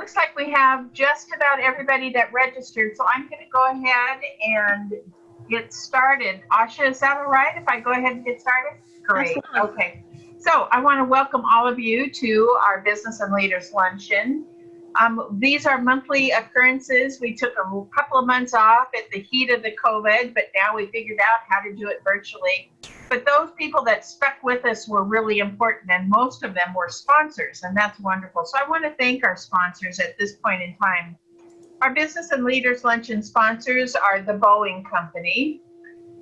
looks like we have just about everybody that registered, so I'm going to go ahead and get started. Asha, is that all right if I go ahead and get started? Great. Absolutely. Okay. So I want to welcome all of you to our Business and Leaders Luncheon. Um, these are monthly occurrences. We took a couple of months off at the heat of the COVID, but now we figured out how to do it virtually. But those people that stuck with us were really important, and most of them were sponsors, and that's wonderful. So I want to thank our sponsors at this point in time. Our Business and Leaders Luncheon sponsors are the Boeing Company.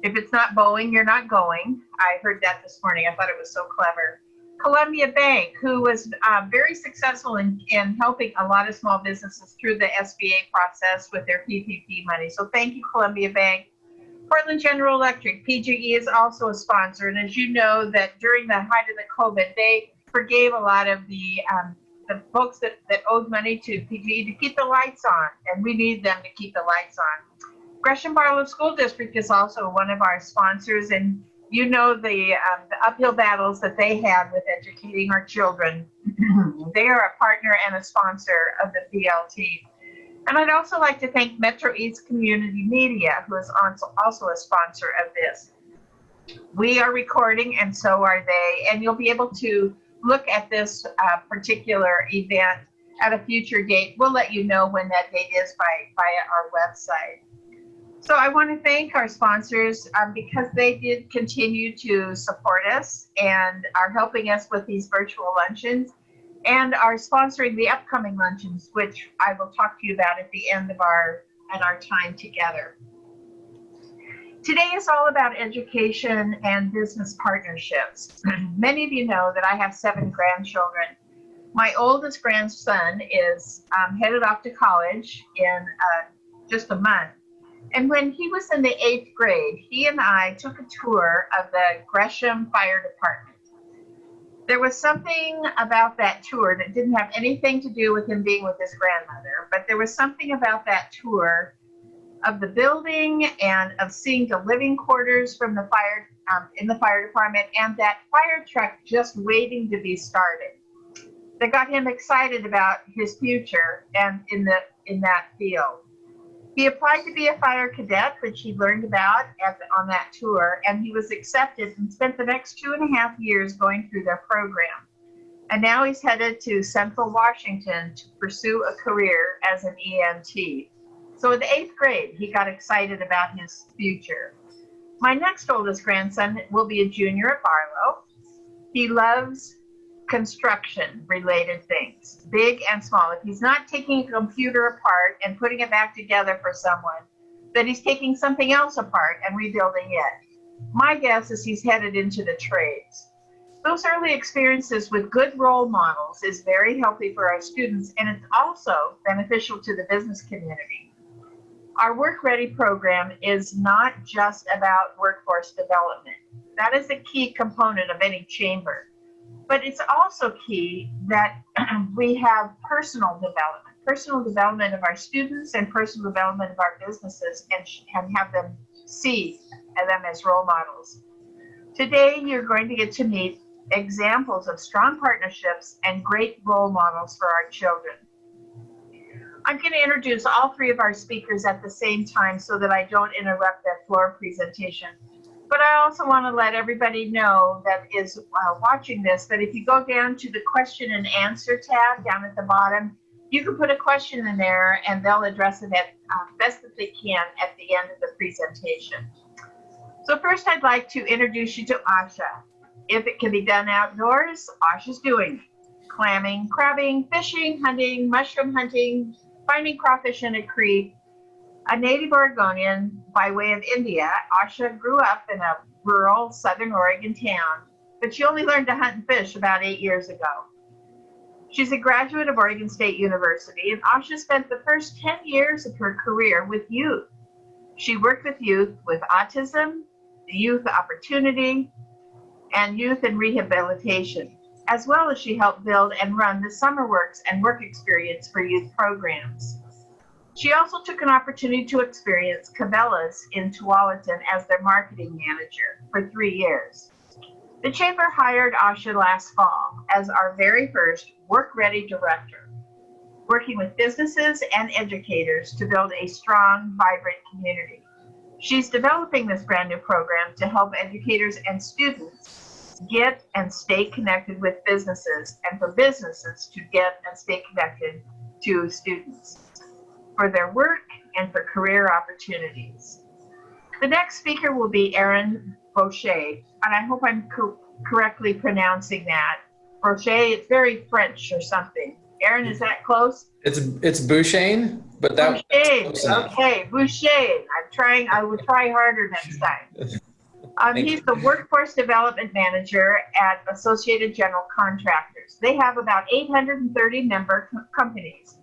If it's not Boeing, you're not going. I heard that this morning. I thought it was so clever. Columbia Bank, who was uh, very successful in, in helping a lot of small businesses through the SBA process with their PPP money. So thank you, Columbia Bank. Portland General Electric, PGE is also a sponsor. And as you know that during the height of the COVID, they forgave a lot of the, um, the folks that, that owed money to PGE to keep the lights on. And we need them to keep the lights on. Gresham Barlow School District is also one of our sponsors. And you know the, um, the uphill battles that they had with educating our children. they are a partner and a sponsor of the BLT. And I'd also like to thank Metro East Community Media, who is also, a sponsor of this. We are recording, and so are they, and you'll be able to look at this uh, particular event at a future date. We'll let you know when that date is by via our website. So I want to thank our sponsors um, because they did continue to support us and are helping us with these virtual luncheons and are sponsoring the upcoming luncheons, which I will talk to you about at the end of our and our time together. Today is all about education and business partnerships. Many of you know that I have seven grandchildren. My oldest grandson is um, headed off to college in uh, just a month. And when he was in the eighth grade, he and I took a tour of the Gresham Fire Department. There was something about that tour that didn't have anything to do with him being with his grandmother, but there was something about that tour of the building and of seeing the living quarters from the fire um, in the fire department and that fire truck just waiting to be started that got him excited about his future and in the in that field. He applied to be a fire cadet, which he learned about at the, on that tour, and he was accepted and spent the next two and a half years going through their program. And now he's headed to Central Washington to pursue a career as an EMT. So in the eighth grade, he got excited about his future. My next oldest grandson will be a junior at Barlow. He loves construction related things, big and small. If he's not taking a computer apart and putting it back together for someone, then he's taking something else apart and rebuilding it. My guess is he's headed into the trades. Those early experiences with good role models is very healthy for our students and it's also beneficial to the business community. Our Work Ready program is not just about workforce development. That is a key component of any chamber but it's also key that we have personal development, personal development of our students and personal development of our businesses and, and have them see them as role models. Today, you're going to get to meet examples of strong partnerships and great role models for our children. I'm going to introduce all three of our speakers at the same time so that I don't interrupt their floor presentation. But I also want to let everybody know that is uh, watching this that if you go down to the question and answer tab down at the bottom, you can put a question in there and they'll address it at uh, best that they can at the end of the presentation. So first I'd like to introduce you to Asha. If it can be done outdoors, Asha's doing. Clamming, crabbing, fishing, hunting, mushroom hunting, finding crawfish in a creek, a native Oregonian by way of India, Asha grew up in a rural southern Oregon town, but she only learned to hunt and fish about eight years ago. She's a graduate of Oregon State University, and Asha spent the first 10 years of her career with youth. She worked with youth with autism, youth opportunity, and youth and rehabilitation, as well as she helped build and run the Summer Works and Work Experience for Youth programs. She also took an opportunity to experience Cabela's in Tualatin as their marketing manager for three years. The Chamber hired Asha last fall as our very first work ready director. working with businesses and educators to build a strong, vibrant community. She's developing this brand new program to help educators and students get and stay connected with businesses and for businesses to get and stay connected to students for their work and for career opportunities. The next speaker will be Erin Boucher, and I hope I'm co correctly pronouncing that. Boucher, it's very French or something. Erin, is that close? It's it's Bouchain, but that Boucher. Okay, Boucher. I'm trying. I will try harder next time. Um, he's the workforce development manager at Associated General Contractors. They have about 830 member co companies.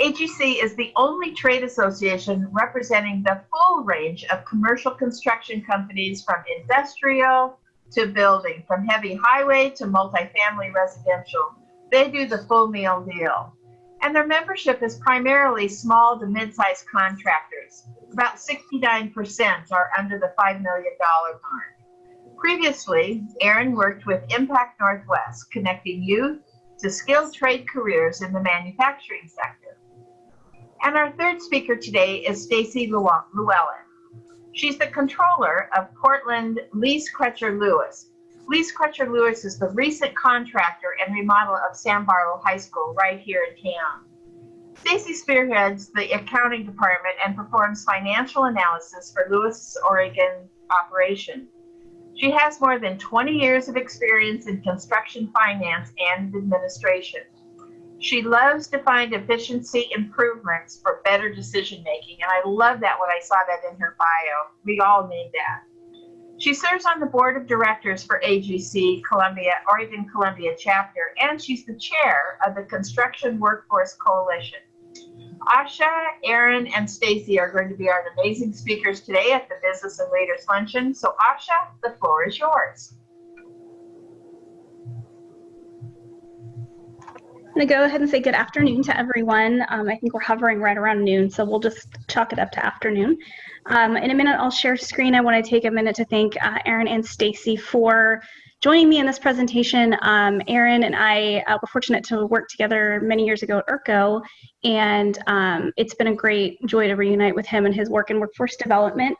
AGC is the only trade association representing the full range of commercial construction companies from industrial to building, from heavy highway to multifamily residential. They do the full meal deal. And their membership is primarily small to mid-sized contractors. About 69% are under the $5 million mark. Previously, Erin worked with Impact Northwest, connecting youth to skilled trade careers in the manufacturing sector. And our third speaker today is Stacy Llewellyn. She's the controller of Portland Lease Crutcher Lewis. Lease Crutcher Lewis is the recent contractor and remodel of Sam Barlow High School right here in town. Stacy spearheads the accounting department and performs financial analysis for Lewis, Oregon operation. She has more than 20 years of experience in construction finance and administration. She loves to find efficiency improvements for better decision making, and I love that when I saw that in her bio. We all need that. She serves on the board of directors for AGC Columbia, Oregon Columbia chapter, and she's the chair of the Construction Workforce Coalition. Asha, Erin, and Stacy are going to be our amazing speakers today at the Business and Leaders Luncheon. So Asha, the floor is yours. Going to go ahead and say good afternoon to everyone. Um, I think we're hovering right around noon, so we'll just chalk it up to afternoon. Um, in a minute, I'll share screen. I want to take a minute to thank uh, Erin and Stacy for joining me in this presentation. Um, Erin and I uh, were fortunate to work together many years ago at IRCO, and um, it's been a great joy to reunite with him and his work in workforce development.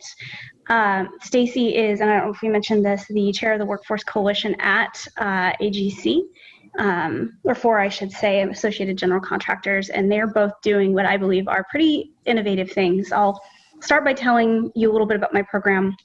Um, Stacy is, and I don't know if we mentioned this, the chair of the Workforce Coalition at uh, AGC um, or four, I should say, Associated General Contractors, and they're both doing what I believe are pretty innovative things. I'll start by telling you a little bit about my program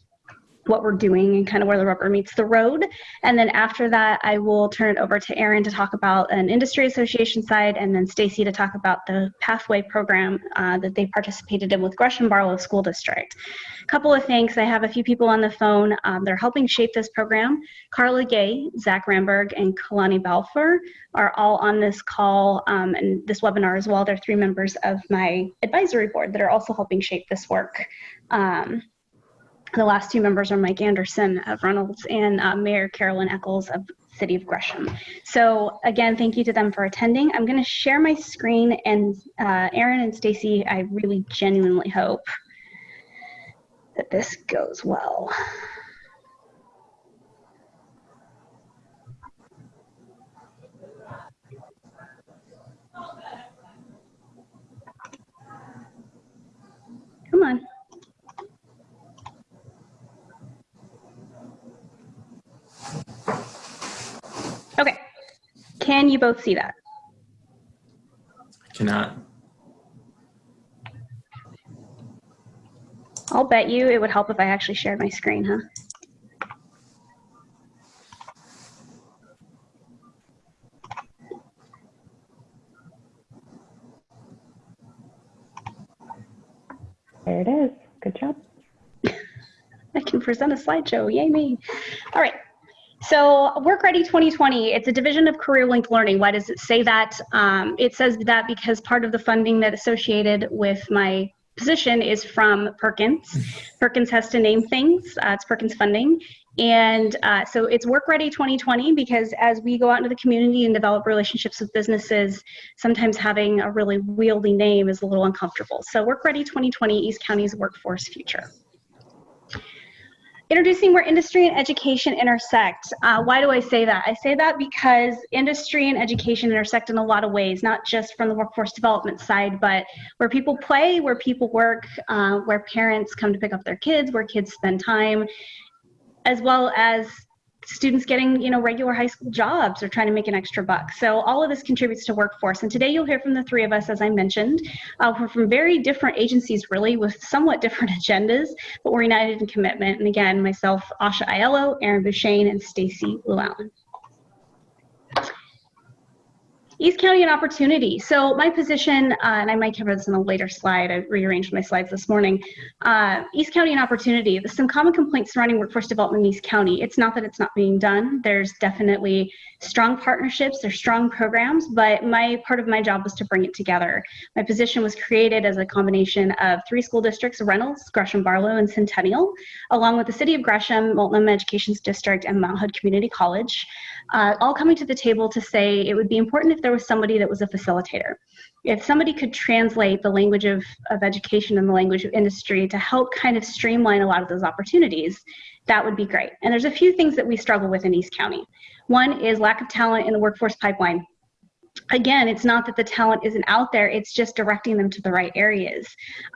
what we're doing and kind of where the rubber meets the road. And then after that, I will turn it over to Erin to talk about an industry association side, and then Stacy to talk about the pathway program uh, that they participated in with Gresham Barlow School District. A couple of things. I have a few people on the phone. Um, they're helping shape this program. Carla Gay, Zach Ramberg, and Kalani Balfour are all on this call um, and this webinar as well. They're three members of my advisory board that are also helping shape this work. Um, the last two members are Mike Anderson of Reynolds and uh, Mayor Karylinn Echols of City of Gresham. So again, thank you to them for attending. I'm going to share my screen and uh, Erin and Stacy, I really genuinely hope that this goes well. Come on. Okay. Can you both see that? I cannot. I'll bet you it would help if I actually shared my screen, huh? There it is. Good job. I can present a slideshow. Yay me. So Work Ready 2020, it's a division of Career Linked Learning. Why does it say that? Um, it says that because part of the funding that associated with my position is from Perkins. Perkins has to name things. Uh, it's Perkins funding. And uh, so it's Work Ready 2020 because as we go out into the community and develop relationships with businesses, sometimes having a really wieldy name is a little uncomfortable. So Work Ready 2020, East County's workforce future. Introducing where industry and education intersect. Uh, why do I say that? I say that because industry and education intersect in a lot of ways, not just from the workforce development side, but where people play, where people work, uh, where parents come to pick up their kids, where kids spend time, as well as students getting you know regular high school jobs or trying to make an extra buck. So all of this contributes to workforce. And today you'll hear from the three of us as i mentioned uh, we're from very different agencies really with somewhat different agendas but we're united in commitment. And again myself asha aiello aaron Bouchane, and stacy llewellyn East County and opportunity. So my position, uh, and I might cover this in a later slide. I rearranged my slides this morning. Uh, East County and opportunity. There's some common complaints surrounding workforce development in East County. It's not that it's not being done. There's definitely strong partnerships. There's strong programs, but my part of my job was to bring it together. My position was created as a combination of three school districts: Reynolds, Gresham Barlow, and Centennial, along with the City of Gresham, Multnomah Education District, and Mount Hood Community College uh, all coming to the table to say it would be important if there was somebody that was a facilitator. If somebody could translate the language of, of education and the language of industry to help kind of streamline a lot of those opportunities, that would be great. And there's a few things that we struggle with in East County. One is lack of talent in the workforce pipeline again, it's not that the talent isn't out there, it's just directing them to the right areas.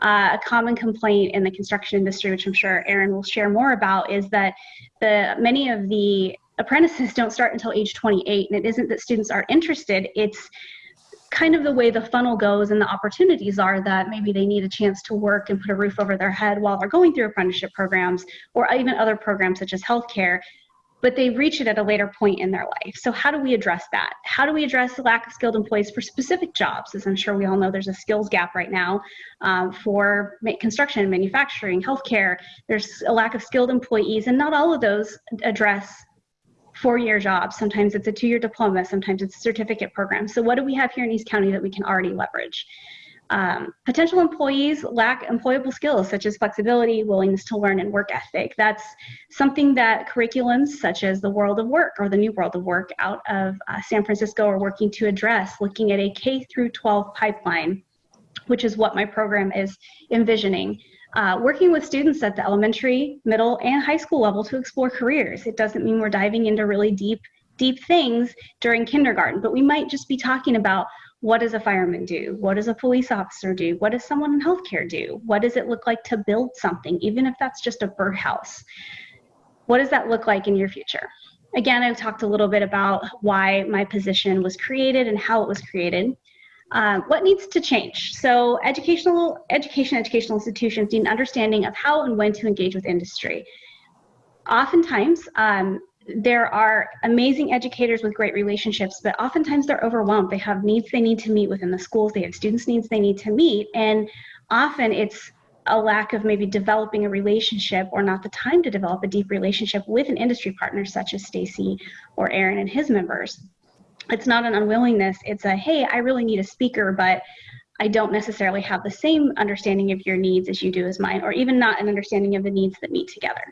Uh, a common complaint in the construction industry, which I'm sure Aaron will share more about, is that the many of the apprentices don't start until age 28 and it isn't that students aren't interested it's kind of the way the funnel goes and the opportunities are that maybe they need a chance to work and put a roof over their head while they're going through apprenticeship programs or even other programs such as healthcare but they reach it at a later point in their life. So how do we address that? How do we address the lack of skilled employees for specific jobs? As I'm sure we all know, there's a skills gap right now um, for construction, manufacturing, healthcare. There's a lack of skilled employees, and not all of those address four-year jobs. Sometimes it's a two-year diploma. Sometimes it's a certificate program. So what do we have here in East County that we can already leverage? Um, potential employees lack employable skills such as flexibility, willingness to learn, and work ethic. That's something that curriculums such as the World of Work or the New World of Work out of uh, San Francisco are working to address, looking at a K through 12 pipeline, which is what my program is envisioning. Uh, working with students at the elementary, middle, and high school level to explore careers. It doesn't mean we're diving into really deep, deep things during kindergarten, but we might just be talking about what does a fireman do? What does a police officer do? What does someone in healthcare do? What does it look like to build something, even if that's just a birdhouse? What does that look like in your future? Again, I talked a little bit about why my position was created and how it was created. Um, what needs to change? So educational, education, educational institutions need an understanding of how and when to engage with industry. Oftentimes, um, there are amazing educators with great relationships, but oftentimes they're overwhelmed. They have needs they need to meet within the schools. They have students' needs they need to meet. And often it's a lack of maybe developing a relationship or not the time to develop a deep relationship with an industry partner such as Stacy or Aaron and his members it's not an unwillingness. It's a hey i really need a speaker but i don't necessarily have the same understanding of your needs as you do as mine or even not an understanding of the needs that meet together.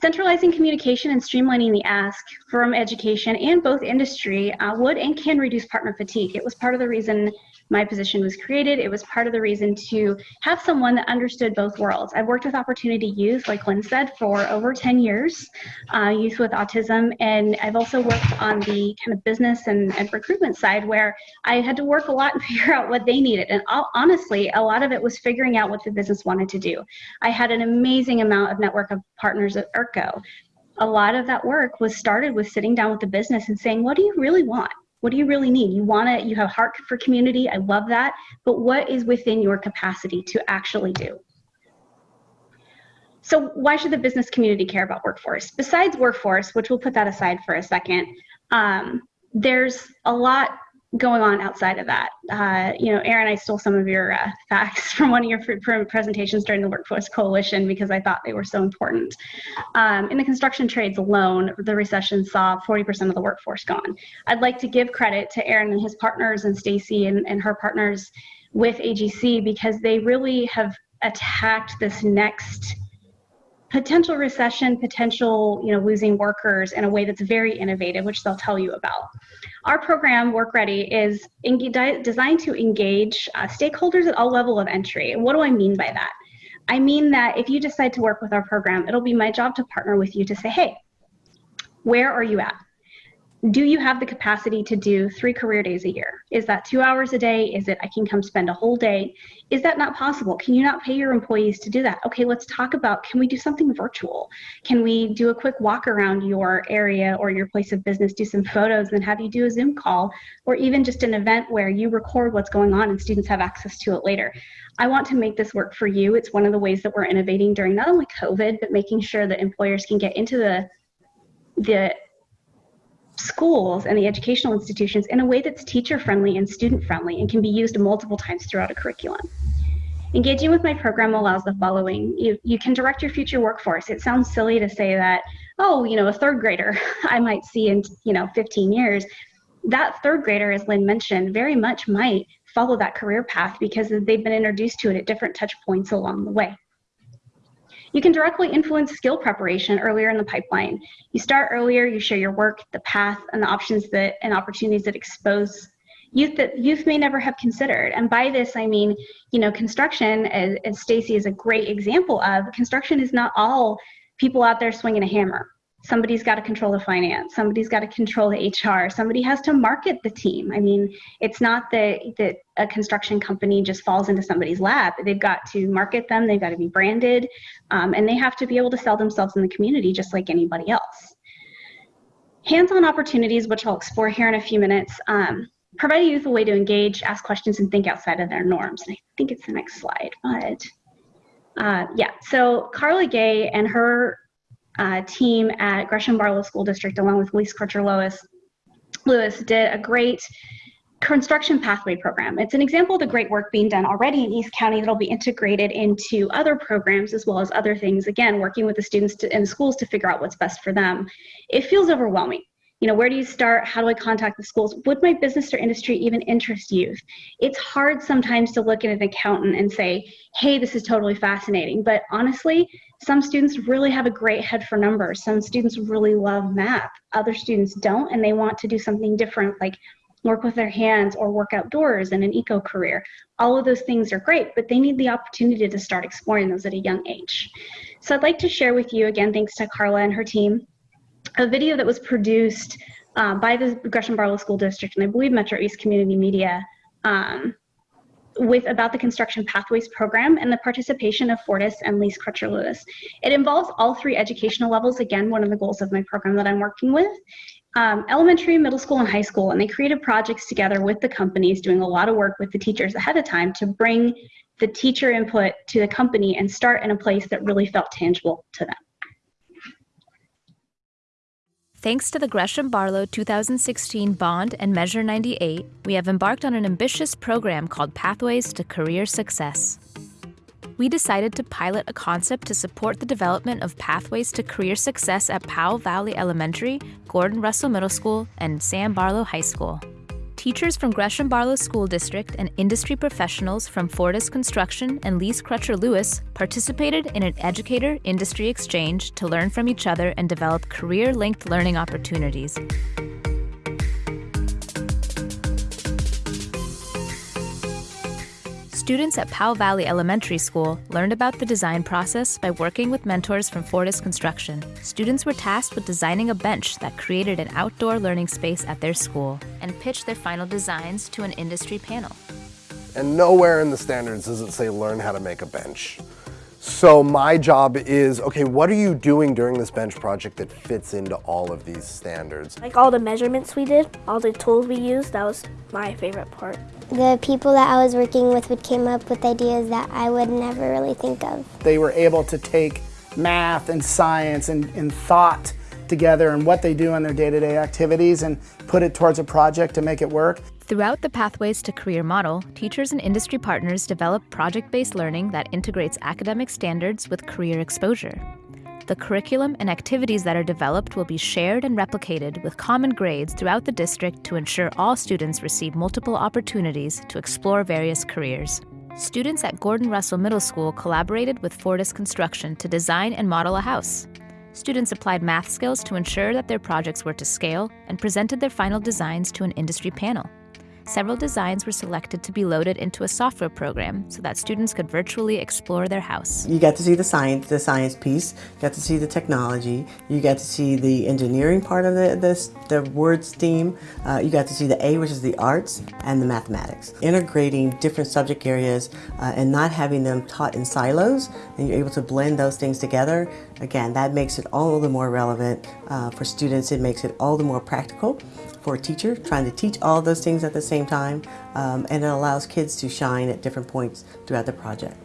Centralizing communication and streamlining the ask from education and both industry uh, would and can reduce partner fatigue. It was part of the reason my position was created. It was part of the reason to have someone that understood both worlds. I've worked with Opportunity Youth, like Lynn said, for over 10 years, uh, youth with autism, and I've also worked on the kind of business and, and recruitment side where I had to work a lot and figure out what they needed. And all, honestly, a lot of it was figuring out what the business wanted to do. I had an amazing amount of network of partners at IRCO a lot of that work was started with sitting down with the business and saying, what do you really want? What do you really need? You want to, you have heart for community. I love that. But what is within your capacity to actually do? So why should the business community care about workforce? Besides workforce, which we'll put that aside for a second, um, there's a lot going on outside of that. Uh, you know, Aaron, I stole some of your uh, facts from one of your presentations during the Workforce Coalition because I thought they were so important. Um, in the construction trades alone, the recession saw 40% of the workforce gone. I'd like to give credit to Aaron and his partners and Stacy and, and her partners with AGC because they really have attacked this next potential recession, potential you know losing workers in a way that's very innovative, which they'll tell you about. Our program, Work Ready, is designed to engage uh, stakeholders at all level of entry. And what do I mean by that? I mean that if you decide to work with our program, it'll be my job to partner with you to say, hey, where are you at? Do you have the capacity to do three career days a year? Is that two hours a day? Is it I can come spend a whole day? Is that not possible? Can you not pay your employees to do that? Okay, let's talk about can we do something virtual? Can we do a quick walk around your area or your place of business, do some photos, and have you do a Zoom call, or even just an event where you record what's going on and students have access to it later? I want to make this work for you. It's one of the ways that we're innovating during not only COVID, but making sure that employers can get into the the schools and the educational institutions in a way that's teacher friendly and student friendly and can be used multiple times throughout a curriculum. Engaging with my program allows the following. You, you can direct your future workforce. It sounds silly to say that, oh, you know, a third grader I might see in, you know, 15 years. That third grader, as Lynn mentioned, very much might follow that career path because they've been introduced to it at different touch points along the way. You can directly influence skill preparation earlier in the pipeline. You start earlier, you share your work, the path, and the options that and opportunities that expose youth that youth may never have considered. And by this, I mean, you know, construction, as, as Stacy is a great example of, construction is not all people out there swinging a hammer somebody's got to control the finance somebody's got to control the hr somebody has to market the team. I mean it's not that that a construction company just falls into somebody's lap. They've got to market them they've got to be branded um, and they have to be able to sell themselves in the community just like anybody else. Hands-on opportunities which i'll explore here in a few minutes um, provide youth a way to engage ask questions and think outside of their norms. And i think it's the next slide but uh, yeah. So carla gay and her uh, team at Gresham Barlow School District, along with Lease Crutcher Lewis, Lewis, did a great construction pathway program. It's an example of the great work being done already in East County that'll be integrated into other programs as well as other things. Again, working with the students to, and schools to figure out what's best for them. It feels overwhelming you know, where do you start? How do I contact the schools? Would my business or industry even interest youth? It's hard sometimes to look at an accountant and say, hey, this is totally fascinating. But honestly, some students really have a great head for numbers. Some students really love math. Other students don't, and they want to do something different, like work with their hands or work outdoors in an eco career. All of those things are great, but they need the opportunity to start exploring those at a young age. So I'd like to share with you, again, thanks to Carla and her team, a video that was produced uh, by the Gresham Barlow School District and I believe Metro East Community Media um, with about the construction pathways program and the participation of Fortis and Lease Crutcher Lewis. It involves all three educational levels. Again, one of the goals of my program that I'm working with. Um, elementary, middle school, and high school, and they created projects together with the companies, doing a lot of work with the teachers ahead of time to bring the teacher input to the company and start in a place that really felt tangible to them. Thanks to the Gresham Barlow 2016 Bond and Measure 98, we have embarked on an ambitious program called Pathways to Career Success. We decided to pilot a concept to support the development of pathways to career success at Powell Valley Elementary, Gordon Russell Middle School, and Sam Barlow High School. Teachers from Gresham Barlow School District and industry professionals from Fortis Construction and Lease Crutcher Lewis participated in an educator industry exchange to learn from each other and develop career linked learning opportunities. Students at Powell Valley Elementary School learned about the design process by working with mentors from Fortis Construction. Students were tasked with designing a bench that created an outdoor learning space at their school and pitched their final designs to an industry panel. And nowhere in the standards does it say learn how to make a bench. So my job is, okay, what are you doing during this bench project that fits into all of these standards? Like all the measurements we did, all the tools we used, that was my favorite part. The people that I was working with would came up with ideas that I would never really think of. They were able to take math and science and, and thought together and what they do in their day-to-day -day activities and put it towards a project to make it work. Throughout the Pathways to Career model, teachers and industry partners develop project-based learning that integrates academic standards with career exposure. The curriculum and activities that are developed will be shared and replicated with common grades throughout the district to ensure all students receive multiple opportunities to explore various careers. Students at Gordon Russell Middle School collaborated with Fortis Construction to design and model a house. Students applied math skills to ensure that their projects were to scale and presented their final designs to an industry panel. Several designs were selected to be loaded into a software program so that students could virtually explore their house. You got to see the science, the science piece, you got to see the technology, you got to see the engineering part of the, this, the word STEAM, uh, you got to see the A, which is the arts, and the mathematics. Integrating different subject areas uh, and not having them taught in silos, and you're able to blend those things together, again, that makes it all the more relevant uh, for students, it makes it all the more practical for a teacher, trying to teach all those things at the same time, um, and it allows kids to shine at different points throughout the project.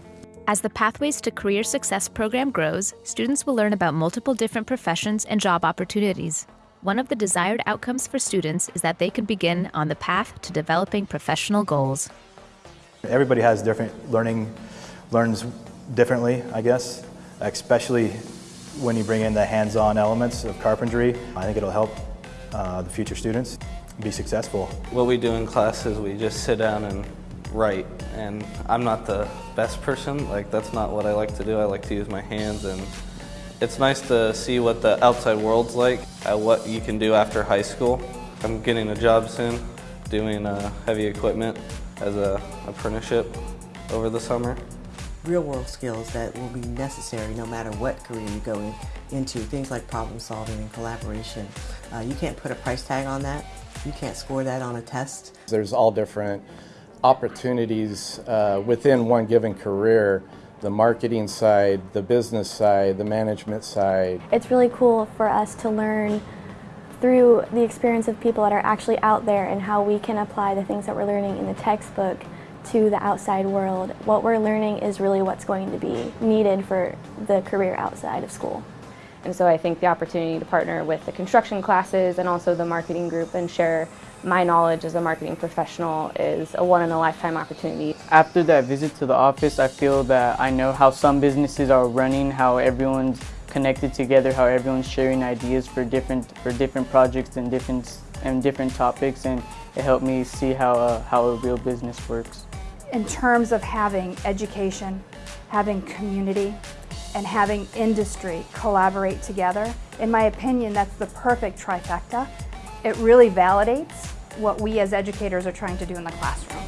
As the Pathways to Career Success program grows, students will learn about multiple different professions and job opportunities. One of the desired outcomes for students is that they could begin on the path to developing professional goals. Everybody has different learning, learns differently, I guess, especially when you bring in the hands-on elements of carpentry. I think it'll help uh, the future students be successful. What we do in class is we just sit down and write and I'm not the best person, like that's not what I like to do. I like to use my hands and it's nice to see what the outside world's like, uh, what you can do after high school. I'm getting a job soon doing uh, heavy equipment as a apprenticeship over the summer. Real world skills that will be necessary no matter what career you go in, into, things like problem solving and collaboration. Uh, you can't put a price tag on that. You can't score that on a test. There's all different opportunities uh, within one given career the marketing side, the business side, the management side. It's really cool for us to learn through the experience of people that are actually out there and how we can apply the things that we're learning in the textbook to the outside world. What we're learning is really what's going to be needed for the career outside of school. And so I think the opportunity to partner with the construction classes and also the marketing group and share my knowledge as a marketing professional is a one-in-a-lifetime opportunity. After that visit to the office, I feel that I know how some businesses are running, how everyone's connected together, how everyone's sharing ideas for different for different projects and different and different topics, and it helped me see how uh, how a real business works. In terms of having education, having community, and having industry collaborate together, in my opinion, that's the perfect trifecta. It really validates what we as educators are trying to do in the classroom.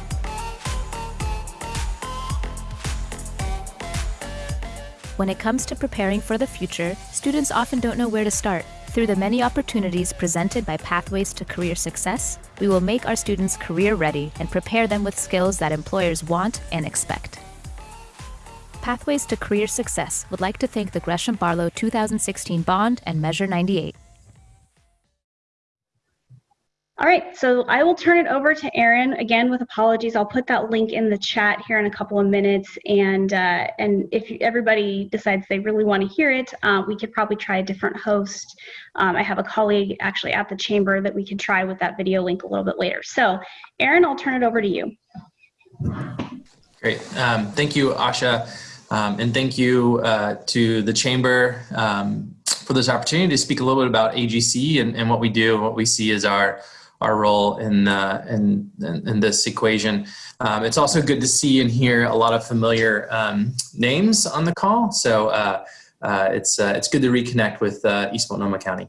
When it comes to preparing for the future, students often don't know where to start. Through the many opportunities presented by Pathways to Career Success, we will make our students career ready and prepare them with skills that employers want and expect. Pathways to Career Success would like to thank the Gresham Barlow 2016 Bond and Measure 98. All right, so I will turn it over to Aaron again with apologies. I'll put that link in the chat here in a couple of minutes, and uh, and if everybody decides they really want to hear it, uh, we could probably try a different host. Um, I have a colleague actually at the chamber that we could try with that video link a little bit later. So, Aaron, I'll turn it over to you. Great, um, thank you, Asha, um, and thank you uh, to the chamber um, for this opportunity to speak a little bit about AGC and, and what we do, and what we see as our our role in, uh, in, in, this equation. Um, it's also good to see and hear a lot of familiar um, names on the call. So uh, uh, it's, uh, it's good to reconnect with uh, East Multnomah County.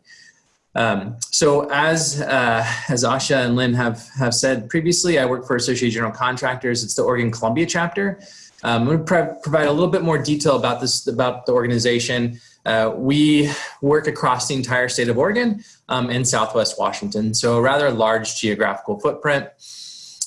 Um, so as, uh, as Asha and Lynn have, have said previously, I work for Associated General Contractors. It's the Oregon Columbia chapter. Um, I'm going to pro provide a little bit more detail about this, about the organization. Uh, we work across the entire state of Oregon um, and Southwest Washington, so a rather large geographical footprint.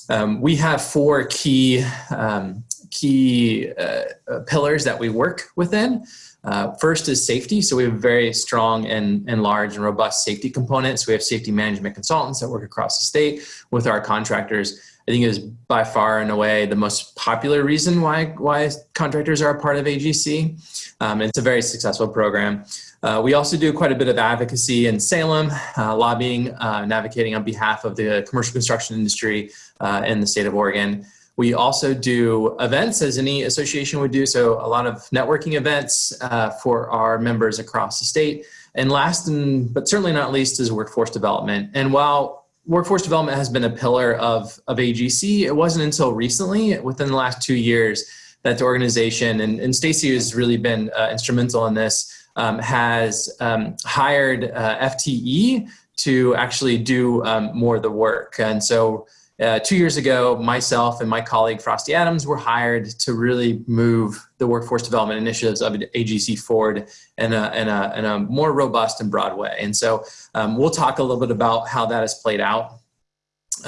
Um, we have four key, um, key uh, pillars that we work within. Uh, first is safety. So we have very strong and, and large and robust safety components. We have safety management consultants that work across the state with our contractors. I think is by far and away the most popular reason why, why contractors are a part of AGC. Um, it's a very successful program. Uh, we also do quite a bit of advocacy in Salem, uh, lobbying uh, and advocating on behalf of the commercial construction industry uh, in the state of Oregon. We also do events as any association would do, so a lot of networking events uh, for our members across the state. And last, and, but certainly not least, is workforce development. And while workforce development has been a pillar of, of AGC, it wasn't until recently, within the last two years, that the organization, and, and Stacy has really been uh, instrumental in this, um, has um, hired uh, FTE to actually do um, more of the work. And so uh, two years ago, myself and my colleague Frosty Adams were hired to really move the workforce development initiatives of AGC forward in a, in a, in a more robust and broad way. And so um, we'll talk a little bit about how that has played out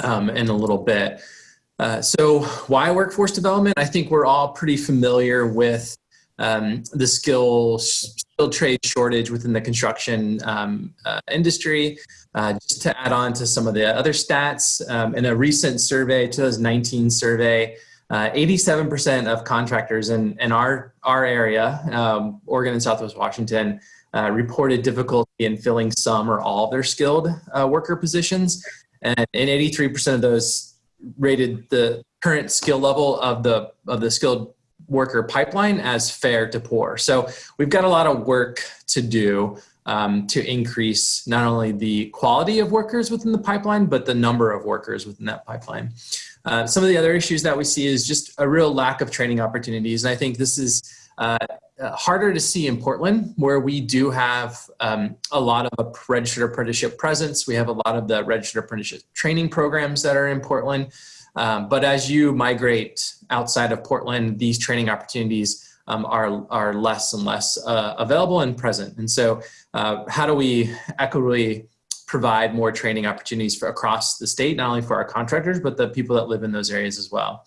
um, in a little bit. Uh, so why workforce development? I think we're all pretty familiar with um, the skill, skill trade shortage within the construction um, uh, industry. Uh, just to add on to some of the other stats, um, in a recent survey, 2019 survey, 87% uh, of contractors in, in our, our area, um, Oregon and Southwest Washington, uh, reported difficulty in filling some or all of their skilled uh, worker positions. And, and 83% of those rated the current skill level of the, of the skilled worker pipeline as fair to poor. So we've got a lot of work to do um, to increase not only the quality of workers within the pipeline, but the number of workers within that pipeline. Uh, some of the other issues that we see is just a real lack of training opportunities. And I think this is uh, uh harder to see in Portland, where we do have um, a lot of a registered apprenticeship presence. We have a lot of the registered apprenticeship training programs that are in Portland. Um, but as you migrate outside of Portland, these training opportunities um, are, are less and less uh, available and present. And so uh, how do we equitably provide more training opportunities for across the state, not only for our contractors, but the people that live in those areas as well.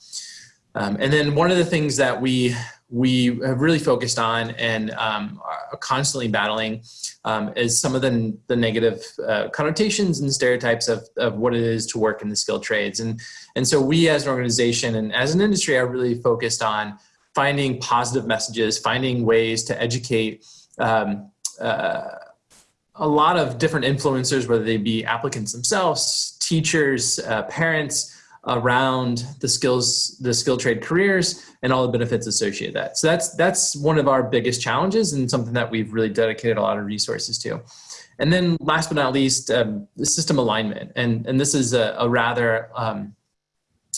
Um, and then one of the things that we we have really focused on and um, are constantly battling um, is some of the, the negative uh, connotations and stereotypes of, of what it is to work in the skilled trades. And, and so we as an organization and as an industry are really focused on finding positive messages, finding ways to educate um, uh, a lot of different influencers, whether they be applicants themselves, teachers, uh, parents, around the skills, the skill trade careers and all the benefits associated with that. So that's, that's one of our biggest challenges and something that we've really dedicated a lot of resources to. And then last but not least, um, the system alignment. And, and this is a, a rather um,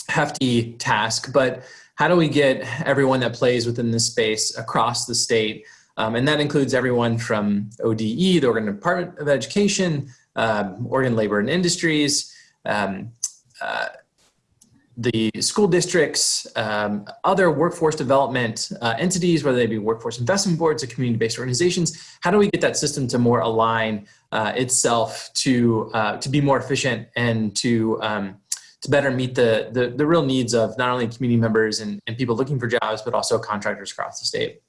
hefty task, but how do we get everyone that plays within this space across the state? Um, and that includes everyone from ODE, the Oregon Department of Education, um, Oregon Labor and Industries, um, uh, the school districts, um, other workforce development uh, entities, whether they be workforce investment boards or community-based organizations, how do we get that system to more align uh, itself to uh, to be more efficient and to um, to better meet the, the, the real needs of not only community members and, and people looking for jobs, but also contractors across the state.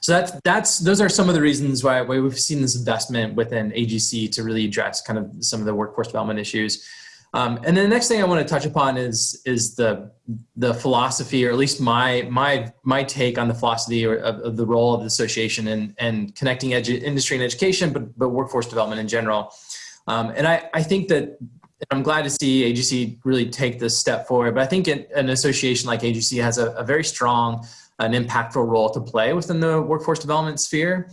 So that's, that's, those are some of the reasons why, why we've seen this investment within AGC to really address kind of some of the workforce development issues. Um, and then the next thing I want to touch upon is is the the philosophy, or at least my my my take on the philosophy of, of the role of the association and and connecting industry and education, but but workforce development in general. Um, and I I think that I'm glad to see AGC really take this step forward. But I think it, an association like AGC has a, a, very strong and impactful role to play within the workforce development sphere.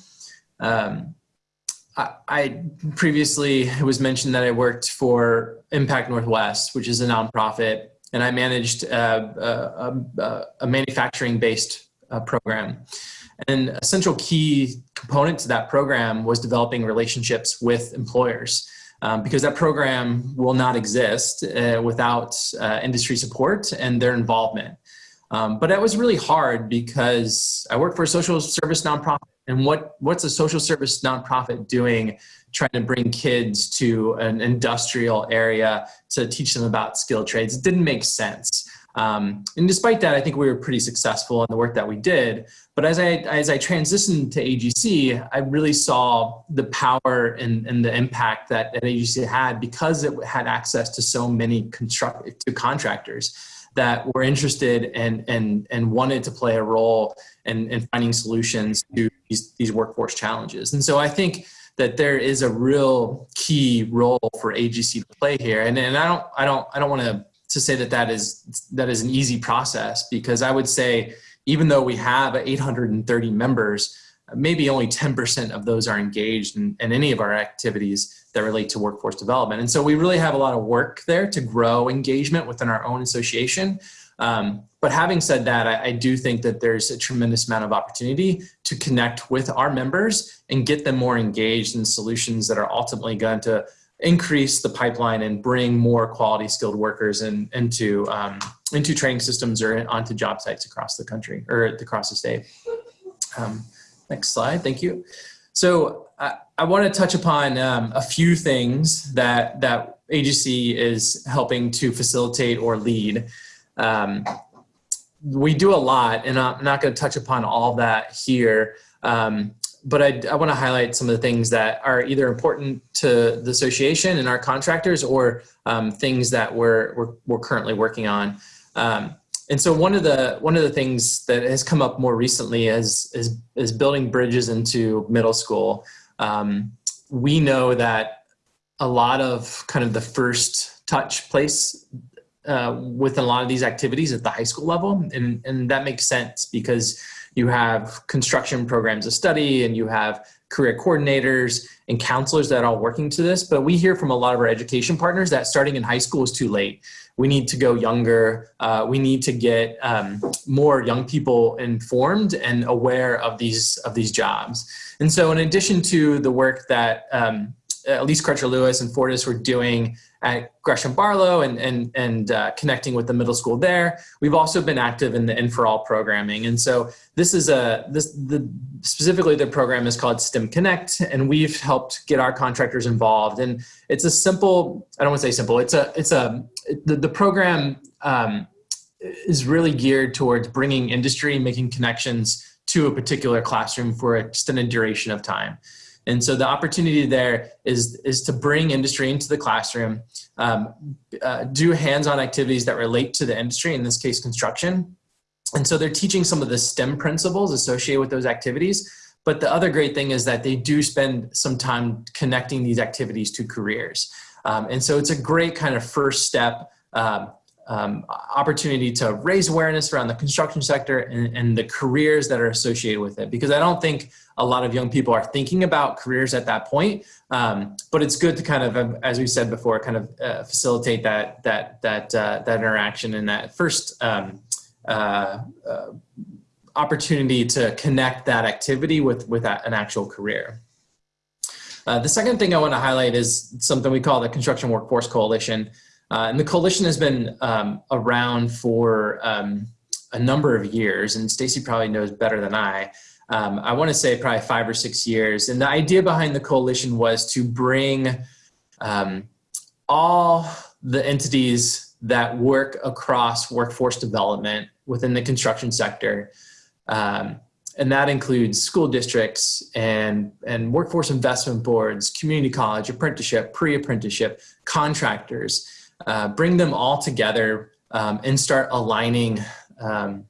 Um, I, previously it was mentioned that I worked for Impact Northwest, which is a nonprofit, and I managed uh, a, a, a manufacturing-based uh, program. And a central key component to that program was developing relationships with employers. Um, because that program will not exist uh, without uh, industry support and their involvement. Um, but that was really hard because I worked for a social service nonprofit and what, what's a social service nonprofit doing trying to bring kids to an industrial area to teach them about skilled trades? It didn't make sense. Um, and despite that, I think we were pretty successful in the work that we did. But as I, as I transitioned to AGC, I really saw the power and, and the impact that, that AGC had because it had access to so many construct, to contractors that were interested and, and, and wanted to play a role in, in finding solutions to these, these workforce challenges. And so I think that there is a real key role for AGC to play here. And, and I don't, I don't, I don't want to, to say that that is, that is an easy process because I would say, even though we have 830 members, maybe only 10% of those are engaged in, in, any of our activities that relate to workforce development. And so we really have a lot of work there to grow engagement within our own association. Um, but having said that, I, I, do think that there's a tremendous amount of opportunity to connect with our members and get them more engaged in solutions that are ultimately going to increase the pipeline and bring more quality skilled workers in, into um, into training systems or onto job sites across the country or across the state. Um, next slide, thank you. So I, I want to touch upon um, a few things that that AGC is helping to facilitate or lead. Um, we do a lot, and I'm not going to touch upon all that here. Um, but I, I want to highlight some of the things that are either important to the association and our contractors or um, things that we're, we're, we're, currently working on. Um, and so one of the one of the things that has come up more recently is is, is building bridges into middle school. Um, we know that a lot of kind of the first touch place uh, with a lot of these activities at the high school level, and and that makes sense because you have construction programs of study and you have career coordinators and counselors that are all working to this. But we hear from a lot of our education partners that starting in high school is too late. We need to go younger. Uh, we need to get um, more young people informed and aware of these of these jobs. And so, in addition to the work that um, at Lease Crutcher Lewis and Fortis were doing at Gresham Barlow and, and, and uh, connecting with the middle school there. We've also been active in the In for All programming. And so this is a, this, the, specifically the program is called STEM Connect and we've helped get our contractors involved. And it's a simple, I don't want to say simple, it's a, it's a, the, the program um, is really geared towards bringing industry, making connections to a particular classroom for extended duration of time. And so the opportunity there is, is to bring industry into the classroom, um, uh, do hands-on activities that relate to the industry, in this case, construction. And so they're teaching some of the STEM principles associated with those activities. But the other great thing is that they do spend some time connecting these activities to careers. Um, and so it's a great kind of first step um, um, opportunity to raise awareness around the construction sector and, and, the careers that are associated with it. Because I don't think a lot of young people are thinking about careers at that point. Um, but it's good to kind of, um, as we said before, kind of uh, facilitate that that that uh, that interaction and that first um, uh, uh opportunity to connect that activity with with an actual career. Uh, the second thing I want to highlight is something we call the Construction Workforce Coalition. Uh, and the coalition has been um, around for um, a number of years, and Stacy probably knows better than I. Um, I want to say probably five or six years. And the idea behind the coalition was to bring um, all the entities that work across workforce development within the construction sector. Um, and that includes school districts and, and workforce investment boards, community college, apprenticeship, pre-apprenticeship, contractors, uh, bring them all together um, and start aligning um,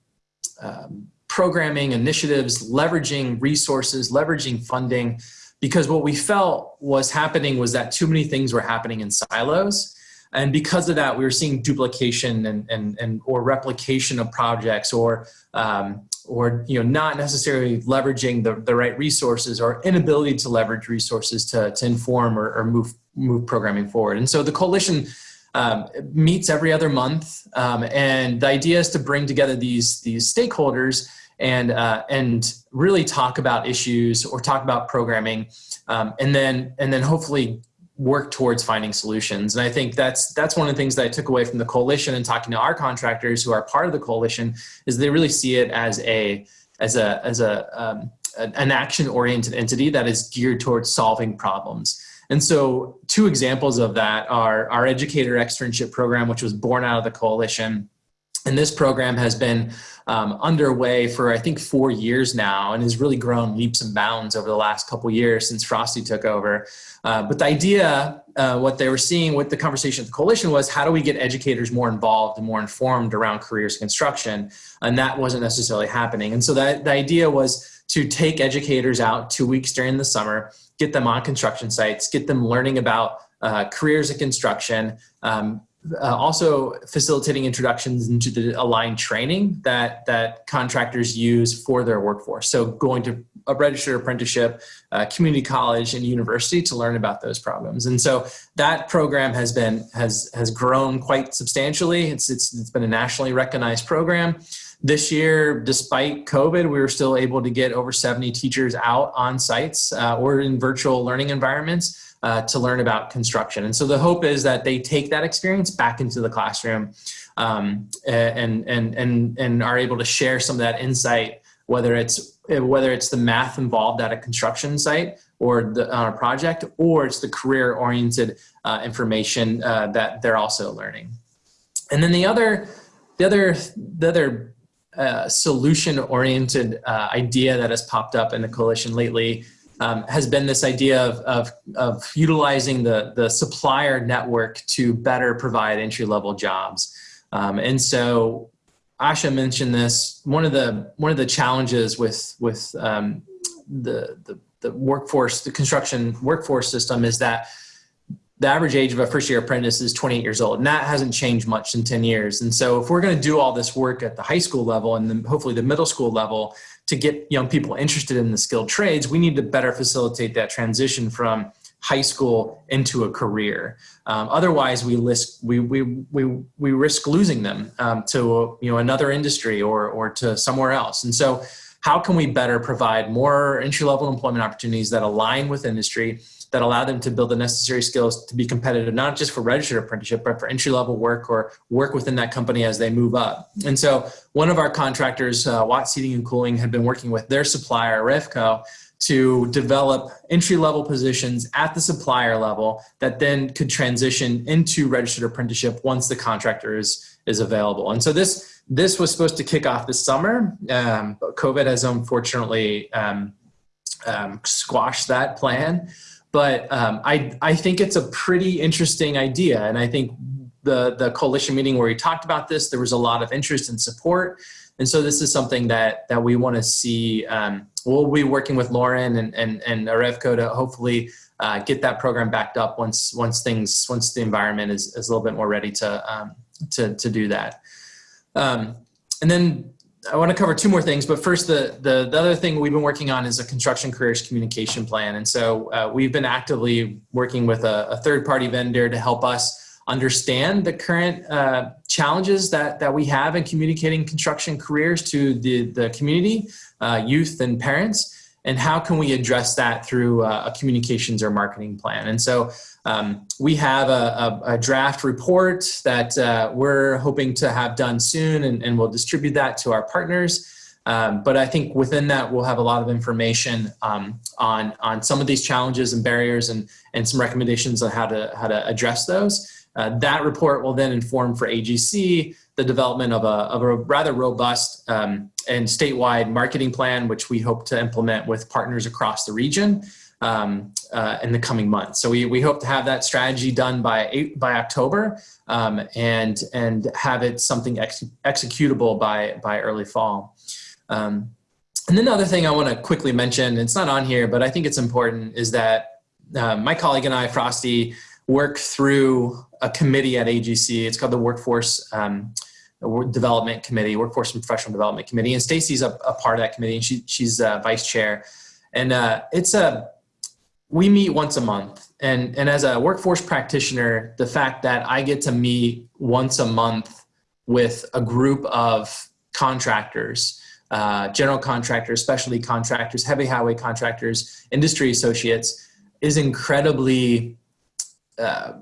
um, programming initiatives, leveraging resources, leveraging funding, because what we felt was happening was that too many things were happening in silos. And because of that, we were seeing duplication and, and, and or replication of projects or, um, or you know, not necessarily leveraging the, the right resources or inability to leverage resources to, to inform or, or move, move programming forward. And so the coalition um, meets every other month. Um, and the idea is to bring together these, these stakeholders and, uh, and really talk about issues or talk about programming um, and, then, and then hopefully work towards finding solutions. And I think that's, that's one of the things that I took away from the coalition and talking to our contractors who are part of the coalition is they really see it as a, as a, as a, um, an action oriented entity that is geared towards solving problems. And so two examples of that are our educator externship program, which was born out of the coalition. And this program has been um, underway for I think four years now and has really grown leaps and bounds over the last couple years since Frosty took over. Uh, but the idea, uh, what they were seeing with the conversation at the coalition was how do we get educators more involved and more informed around careers construction? And that wasn't necessarily happening. And so that, the idea was to take educators out two weeks during the summer get them on construction sites, get them learning about uh, careers in construction, um, uh, also facilitating introductions into the aligned training that, that contractors use for their workforce. So going to a registered apprenticeship, uh, community college and university to learn about those problems. And so that program has been, has, has grown quite substantially. It's, it's, it's been a nationally recognized program this year, despite COVID, we were still able to get over 70 teachers out on sites uh, or in virtual learning environments uh, to learn about construction. And so the hope is that they take that experience back into the classroom um, and, and, and, and are able to share some of that insight, whether it's, whether it's the math involved at a construction site or on a project, or it's the career oriented uh, information uh, that they're also learning. And then the other, the other, the other uh, solution oriented uh, idea that has popped up in the coalition lately um, has been this idea of, of, of, utilizing the, the supplier network to better provide entry level jobs. Um, and so Asha mentioned this, one of the, one of the challenges with, with um, the, the, the workforce, the construction workforce system is that the average age of a first year apprentice is 28 years old and that hasn't changed much in 10 years. And so if we're going to do all this work at the high school level and then hopefully the middle school level to get young people interested in the skilled trades we need to better facilitate that transition from high school into a career. Um, otherwise we risk we, we we we risk losing them um, to you know another industry or or to somewhere else. And so how can we better provide more entry level employment opportunities that align with industry that allow them to build the necessary skills to be competitive, not just for registered apprenticeship, but for entry level work or work within that company as they move up. And so one of our contractors, uh, Watt Seating and Cooling, had been working with their supplier, Revco, to develop entry level positions at the supplier level that then could transition into registered apprenticeship once the contractor is, is available. And so this, this was supposed to kick off this summer, um, but COVID has unfortunately um, um, squashed that plan but um, I, I think it's a pretty interesting idea. And I think the, the coalition meeting where we talked about this, there was a lot of interest and support. And so this is something that, that we want to see. Um, we'll be working with Lauren and, and, and Arevco to hopefully uh, get that program backed up once, once things, once the environment is, is a little bit more ready to, um, to, to do that. Um, and then I want to cover two more things, but first, the, the, the, other thing we've been working on is a construction careers communication plan. And so uh, we've been actively working with a, a, third party vendor to help us understand the current uh, challenges that, that we have in communicating construction careers to the, the community, uh, youth and parents, and how can we address that through a communications or marketing plan. And so um, we have a, a, a, draft report that uh, we're hoping to have done soon and, and we'll distribute that to our partners. Um, but I think within that, we'll have a lot of information um, on, on some of these challenges and barriers and, and some recommendations on how to, how to address those. Uh, that report will then inform for AGC the development of a, of a rather robust um, and statewide marketing plan, which we hope to implement with partners across the region um, uh, in the coming months. So we, we hope to have that strategy done by eight, by October um, and and have it something ex executable by by early fall. Um, and then the other thing I want to quickly mention, it's not on here, but I think it's important, is that uh, my colleague and I, Frosty, work through a committee at AGC. It's called the Workforce um, Development Committee, Workforce and Professional Development Committee. And Stacy's a, a, part of that committee, and she, she's uh, vice chair. And uh, it's a we meet once a month and and as a workforce practitioner the fact that i get to meet once a month with a group of contractors uh, general contractors specialty contractors heavy highway contractors industry associates is incredibly uh,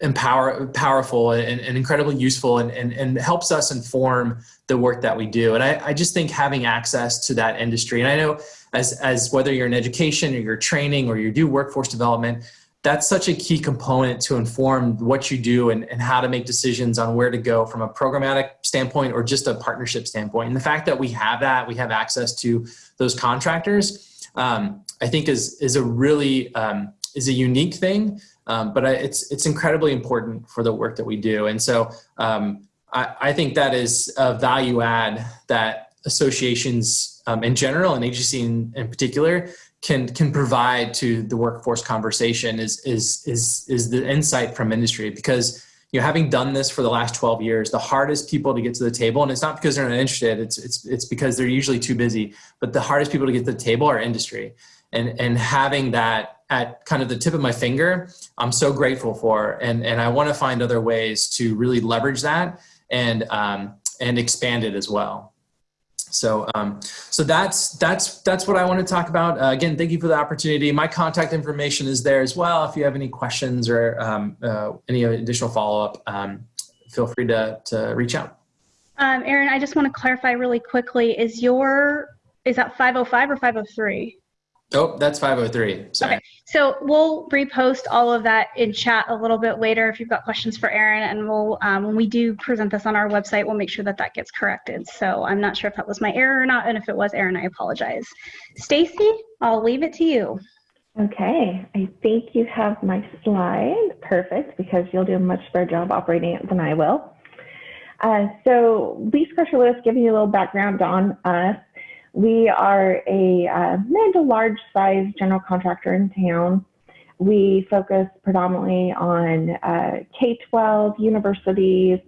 empower powerful and, and, incredibly useful and, and, and helps us inform the work that we do and I, I just think having access to that industry and i know as, as whether you're in education or you're training or you do workforce development, that's such a key component to inform what you do and, and how to make decisions on where to go from a programmatic standpoint or just a partnership standpoint. And the fact that we have that, we have access to those contractors, um, I think is, is a really, um, is a unique thing, um, but it's, it's incredibly important for the work that we do. And so um, I, I think that is a value add that associations um, in general and AGC in, in particular can can provide to the workforce conversation is is is is the insight from industry because you know having done this for the last 12 years the hardest people to get to the table and it's not because they're not interested it's it's it's because they're usually too busy but the hardest people to get to the table are industry and and having that at kind of the tip of my finger i'm so grateful for and and i want to find other ways to really leverage that and um, and expanded as well. So, um, so that's that's that's what I want to talk about. Uh, again, thank you for the opportunity. My contact information is there as well. If you have any questions or um, uh, any additional follow up, um, feel free to to reach out. Um, Aaron, I just want to clarify really quickly: is your is that 505 or 503? Oh, that's 503. Sorry. Okay. So we'll repost all of that in chat a little bit later if you've got questions for Aaron, and we'll um, when we do present this on our website, we'll make sure that that gets corrected. So I'm not sure if that was my error or not, and if it was Aaron, I apologize. Stacy, I'll leave it to you. Okay, I think you have my slide. Perfect, because you'll do a much better job operating it than I will. Uh, so Lease Crutcher Lewis, giving you a little background on us. We are a uh, mid to large size general contractor in town. We focus predominantly on uh, K-12, universities,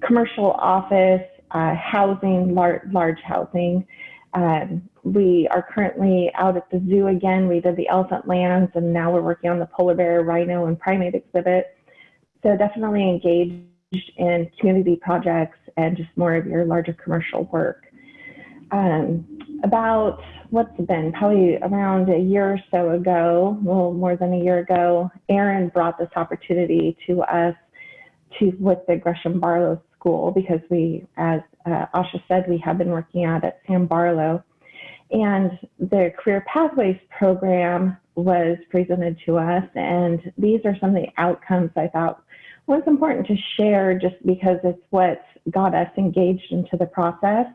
commercial office, uh, housing, lar large housing. Um, we are currently out at the zoo again. We did the elephant lands and now we're working on the polar bear, rhino, and primate exhibit. So definitely engaged in community projects and just more of your larger commercial work um, about what's been probably around a year or so ago, a little more than a year ago, Aaron brought this opportunity to us to with the Gresham Barlow School because we, as uh, Asha said, we have been working out at Sam Barlow. And the Career Pathways program was presented to us, and these are some of the outcomes I thought was important to share just because it's what got us engaged into the process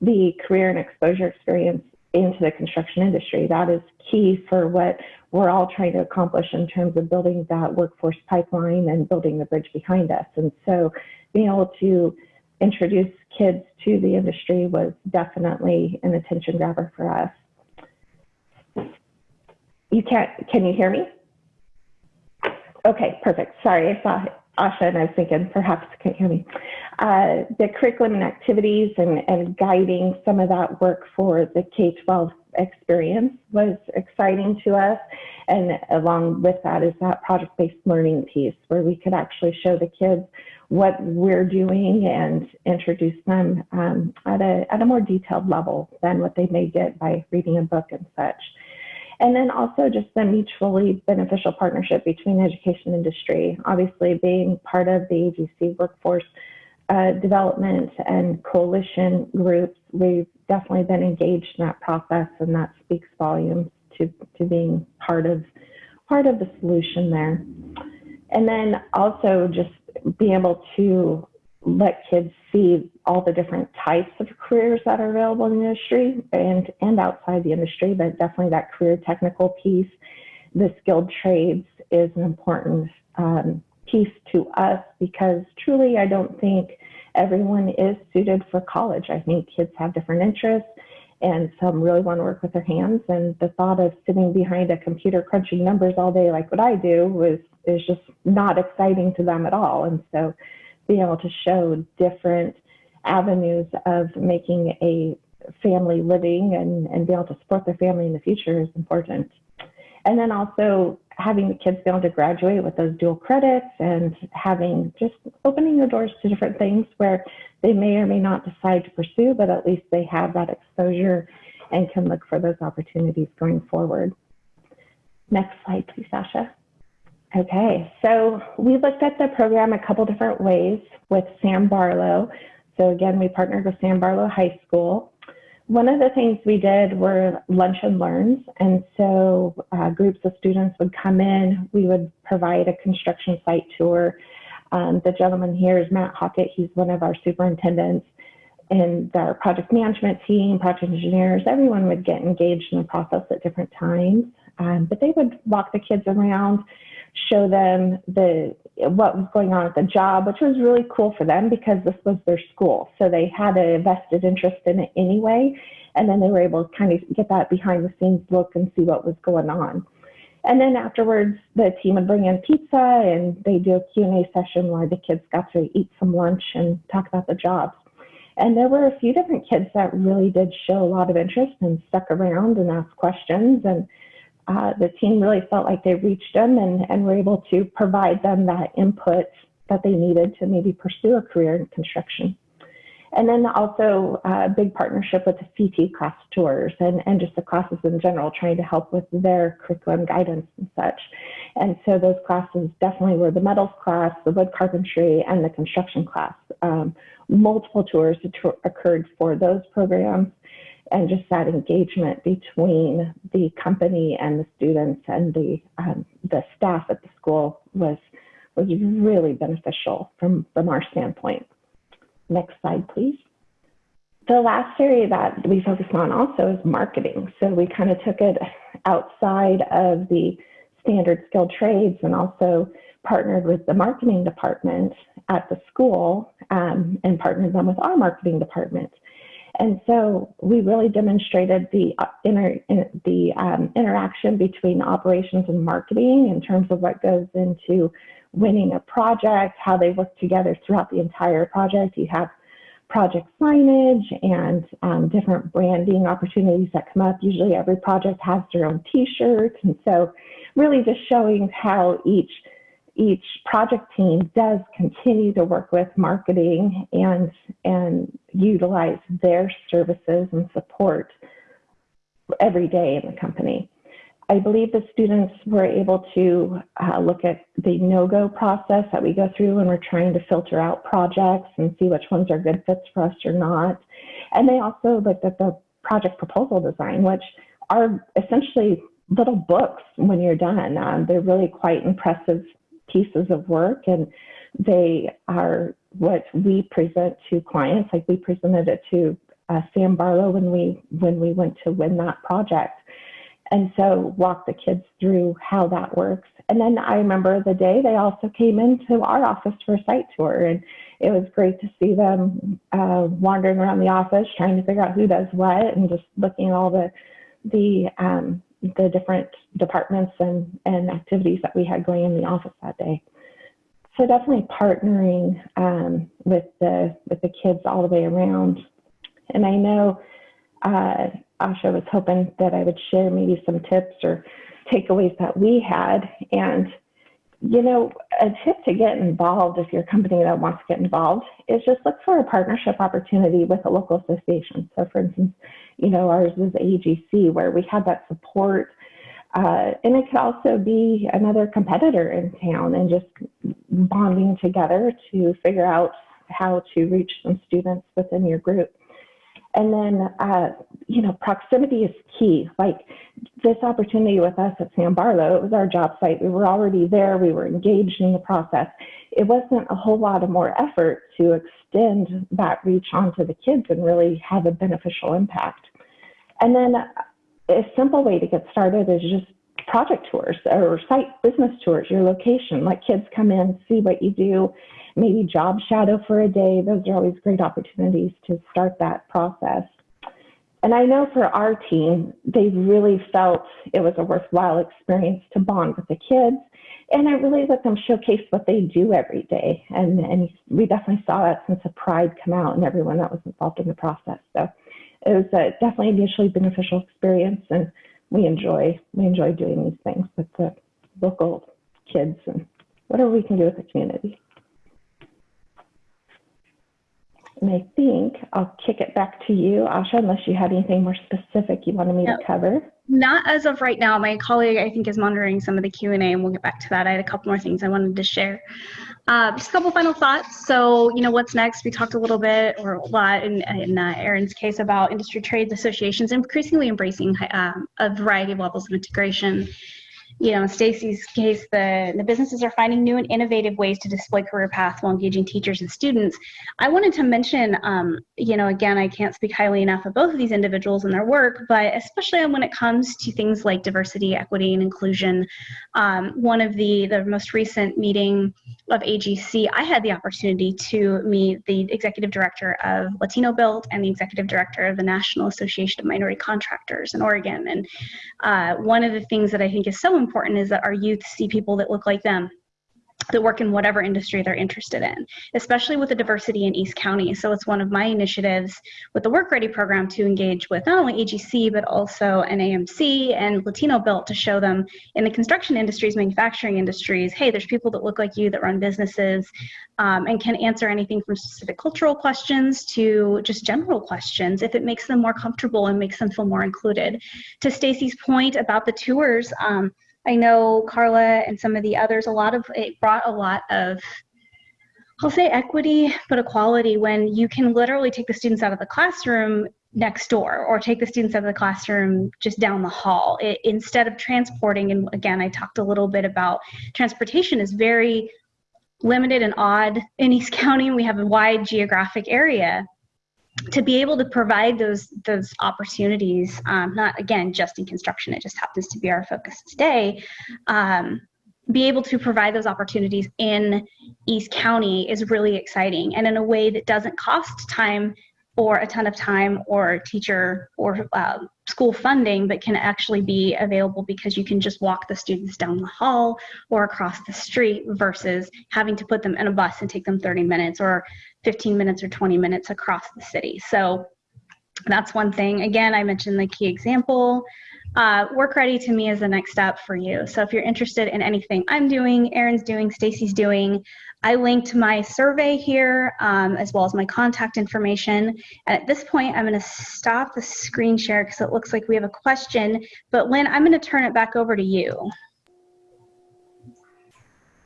the career and exposure experience into the construction industry. That is key for what we're all trying to accomplish in terms of building that workforce pipeline and building the bridge behind us. And so being able to introduce kids to the industry was definitely an attention grabber for us. You can't, can you hear me? Okay, perfect. Sorry, I saw Asha and I was thinking perhaps you can't hear me. Uh, the curriculum and activities and, and guiding some of that work for the K-12 experience was exciting to us. And along with that is that project-based learning piece where we could actually show the kids what we're doing and introduce them um, at, a, at a more detailed level than what they may get by reading a book and such. And then also just the mutually beneficial partnership between education industry, obviously being part of the AGC workforce uh, development and coalition groups, we've definitely been engaged in that process and that speaks volumes to, to being part of part of the solution there. And then also just being able to let kids see all the different types of careers that are available in the industry and, and outside the industry, but definitely that career technical piece, the skilled trades is an important um, piece to us because truly I don't think everyone is suited for college. I think kids have different interests and some really want to work with their hands and the thought of sitting behind a computer crunching numbers all day like what I do was is just not exciting to them at all. And so being able to show different avenues of making a family living and, and being able to support their family in the future is important. And then also having the kids be able to graduate with those dual credits and having just opening the doors to different things where they may or may not decide to pursue, but at least they have that exposure and can look for those opportunities going forward. Next slide, please, Sasha. Okay, so we looked at the program a couple different ways with Sam Barlow. So again, we partnered with Sam Barlow High School. One of the things we did were lunch and learns. And so uh, groups of students would come in, we would provide a construction site tour. Um, the gentleman here is Matt Hockett. He's one of our superintendents and our project management team, project engineers, everyone would get engaged in the process at different times. Um, but they would walk the kids around, show them the what was going on at the job, which was really cool for them because this was their school. So they had a vested interest in it anyway. And then they were able to kind of get that behind the scenes look and see what was going on. And then afterwards, the team would bring in pizza and they do a Q&A session where the kids got to eat some lunch and talk about the jobs. And there were a few different kids that really did show a lot of interest and stuck around and asked questions. And uh, the team really felt like they reached them and, and were able to provide them that input that they needed to maybe pursue a career in construction. And then also a big partnership with the CT class tours and, and just the classes in general, trying to help with their curriculum guidance and such. And so those classes definitely were the metals class, the wood carpentry, and the construction class. Um, multiple tours occurred for those programs and just that engagement between the company and the students and the um, the staff at the school was was really beneficial from from our standpoint. Next slide, please. The last area that we focused on also is marketing. So we kind of took it outside of the standard skilled trades and also partnered with the marketing department at the school um, and partnered them with our marketing department. And so we really demonstrated the uh, the um, interaction between operations and marketing in terms of what goes into winning a project, how they work together throughout the entire project. You have project signage and um, different branding opportunities that come up. Usually every project has their own t-shirt. And so really just showing how each each project team does continue to work with marketing and and utilize their services and support every day in the company. I believe the students were able to uh, look at the no-go process that we go through when we're trying to filter out projects and see which ones are good fits for us or not. And they also looked at the project proposal design, which are essentially little books when you're done. Um, they're really quite impressive pieces of work and they are what we present to clients. Like we presented it to uh, Sam Barlow when we when we went to win that project, and so walk the kids through how that works. And then I remember the day they also came into our office for a site tour, and it was great to see them uh, wandering around the office trying to figure out who does what, and just looking at all the the um, the different departments and, and activities that we had going in the office that day. So definitely partnering um, with the with the kids all the way around. And I know uh, Asha was hoping that I would share maybe some tips or takeaways that we had. And you know, a tip to get involved if you're a company that wants to get involved is just look for a partnership opportunity with a local association. So, for instance, you know, ours is AGC where we had that support. Uh, and it could also be another competitor in town and just bonding together to figure out how to reach some students within your group. And then, uh, you know, proximity is key. Like this opportunity with us at Sam Barlow, it was our job site. We were already there. We were engaged in the process. It wasn't a whole lot of more effort to extend that reach onto the kids and really have a beneficial impact. And then a simple way to get started is just project tours or site business tours, your location. Let kids come in, see what you do, maybe job shadow for a day. Those are always great opportunities to start that process. And I know for our team, they really felt it was a worthwhile experience to bond with the kids. And I really let them showcase what they do every day. And, and we definitely saw that sense of pride come out in everyone that was involved in the process. So it was a definitely a mutually beneficial experience. And we enjoy, we enjoy doing these things with the local kids and whatever we can do with the community. And I think I'll kick it back to you, Asha, unless you had anything more specific you wanted me no, to cover. Not as of right now. My colleague, I think, is monitoring some of the Q&A, and we'll get back to that. I had a couple more things I wanted to share. Uh, just a couple final thoughts. So, you know, what's next? We talked a little bit, or a lot in, in uh, Erin's case, about industry trades associations increasingly embracing um, a variety of levels of integration you know, in Stacy's case, the, the businesses are finding new and innovative ways to display career paths while engaging teachers and students. I wanted to mention, um, you know, again, I can't speak highly enough of both of these individuals and their work, but especially when it comes to things like diversity, equity, and inclusion. Um, one of the, the most recent meeting of AGC, I had the opportunity to meet the executive director of Latino Built and the executive director of the National Association of Minority Contractors in Oregon. And uh, one of the things that I think is so important is that our youth see people that look like them that work in whatever industry they're interested in, especially with the diversity in East County. So it's one of my initiatives with the Work Ready program to engage with not only AGC, but also NAMC and Latino Built to show them in the construction industries, manufacturing industries, hey, there's people that look like you that run businesses um, and can answer anything from specific cultural questions to just general questions if it makes them more comfortable and makes them feel more included. To Stacy's point about the tours, um, I know Carla and some of the others, a lot of it brought a lot of I'll say equity, but equality when you can literally take the students out of the classroom next door or take the students out of the classroom just down the hall it, instead of transporting. And again, I talked a little bit about transportation is very limited and odd in East County. We have a wide geographic area to be able to provide those those opportunities, um, not again just in construction, it just happens to be our focus today. Um, be able to provide those opportunities in East County is really exciting, and in a way that doesn't cost time or a ton of time or teacher or uh, school funding, but can actually be available because you can just walk the students down the hall or across the street versus having to put them in a bus and take them 30 minutes or 15 minutes or 20 minutes across the city. So that's one thing. Again, I mentioned the key example. Uh, work ready to me is the next step for you. So if you're interested in anything I'm doing, Erin's doing, Stacy's doing, I linked my survey here um, as well as my contact information. And at this point, I'm going to stop the screen share because it looks like we have a question. But Lynn, I'm going to turn it back over to you.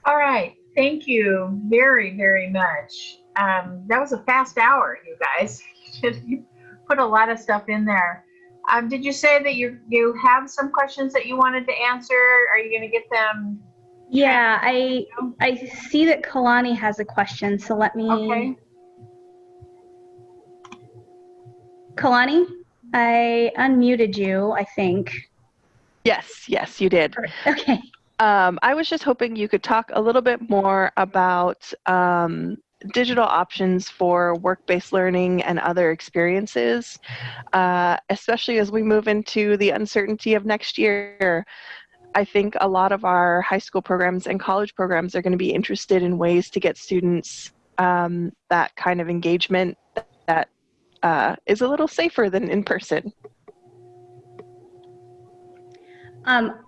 All right. Thank you very, very much. Um, that was a fast hour, you guys. you put a lot of stuff in there. Um, did you say that you you have some questions that you wanted to answer? Are you going to get them? Yeah, I I see that Kalani has a question, so let me. Okay. Kalani, I unmuted you. I think. Yes, yes, you did. Okay. Um, I was just hoping you could talk a little bit more about um, digital options for work-based learning and other experiences, uh, especially as we move into the uncertainty of next year. I think a lot of our high school programs and college programs are going to be interested in ways to get students um, that kind of engagement that uh, is a little safer than in person. Um,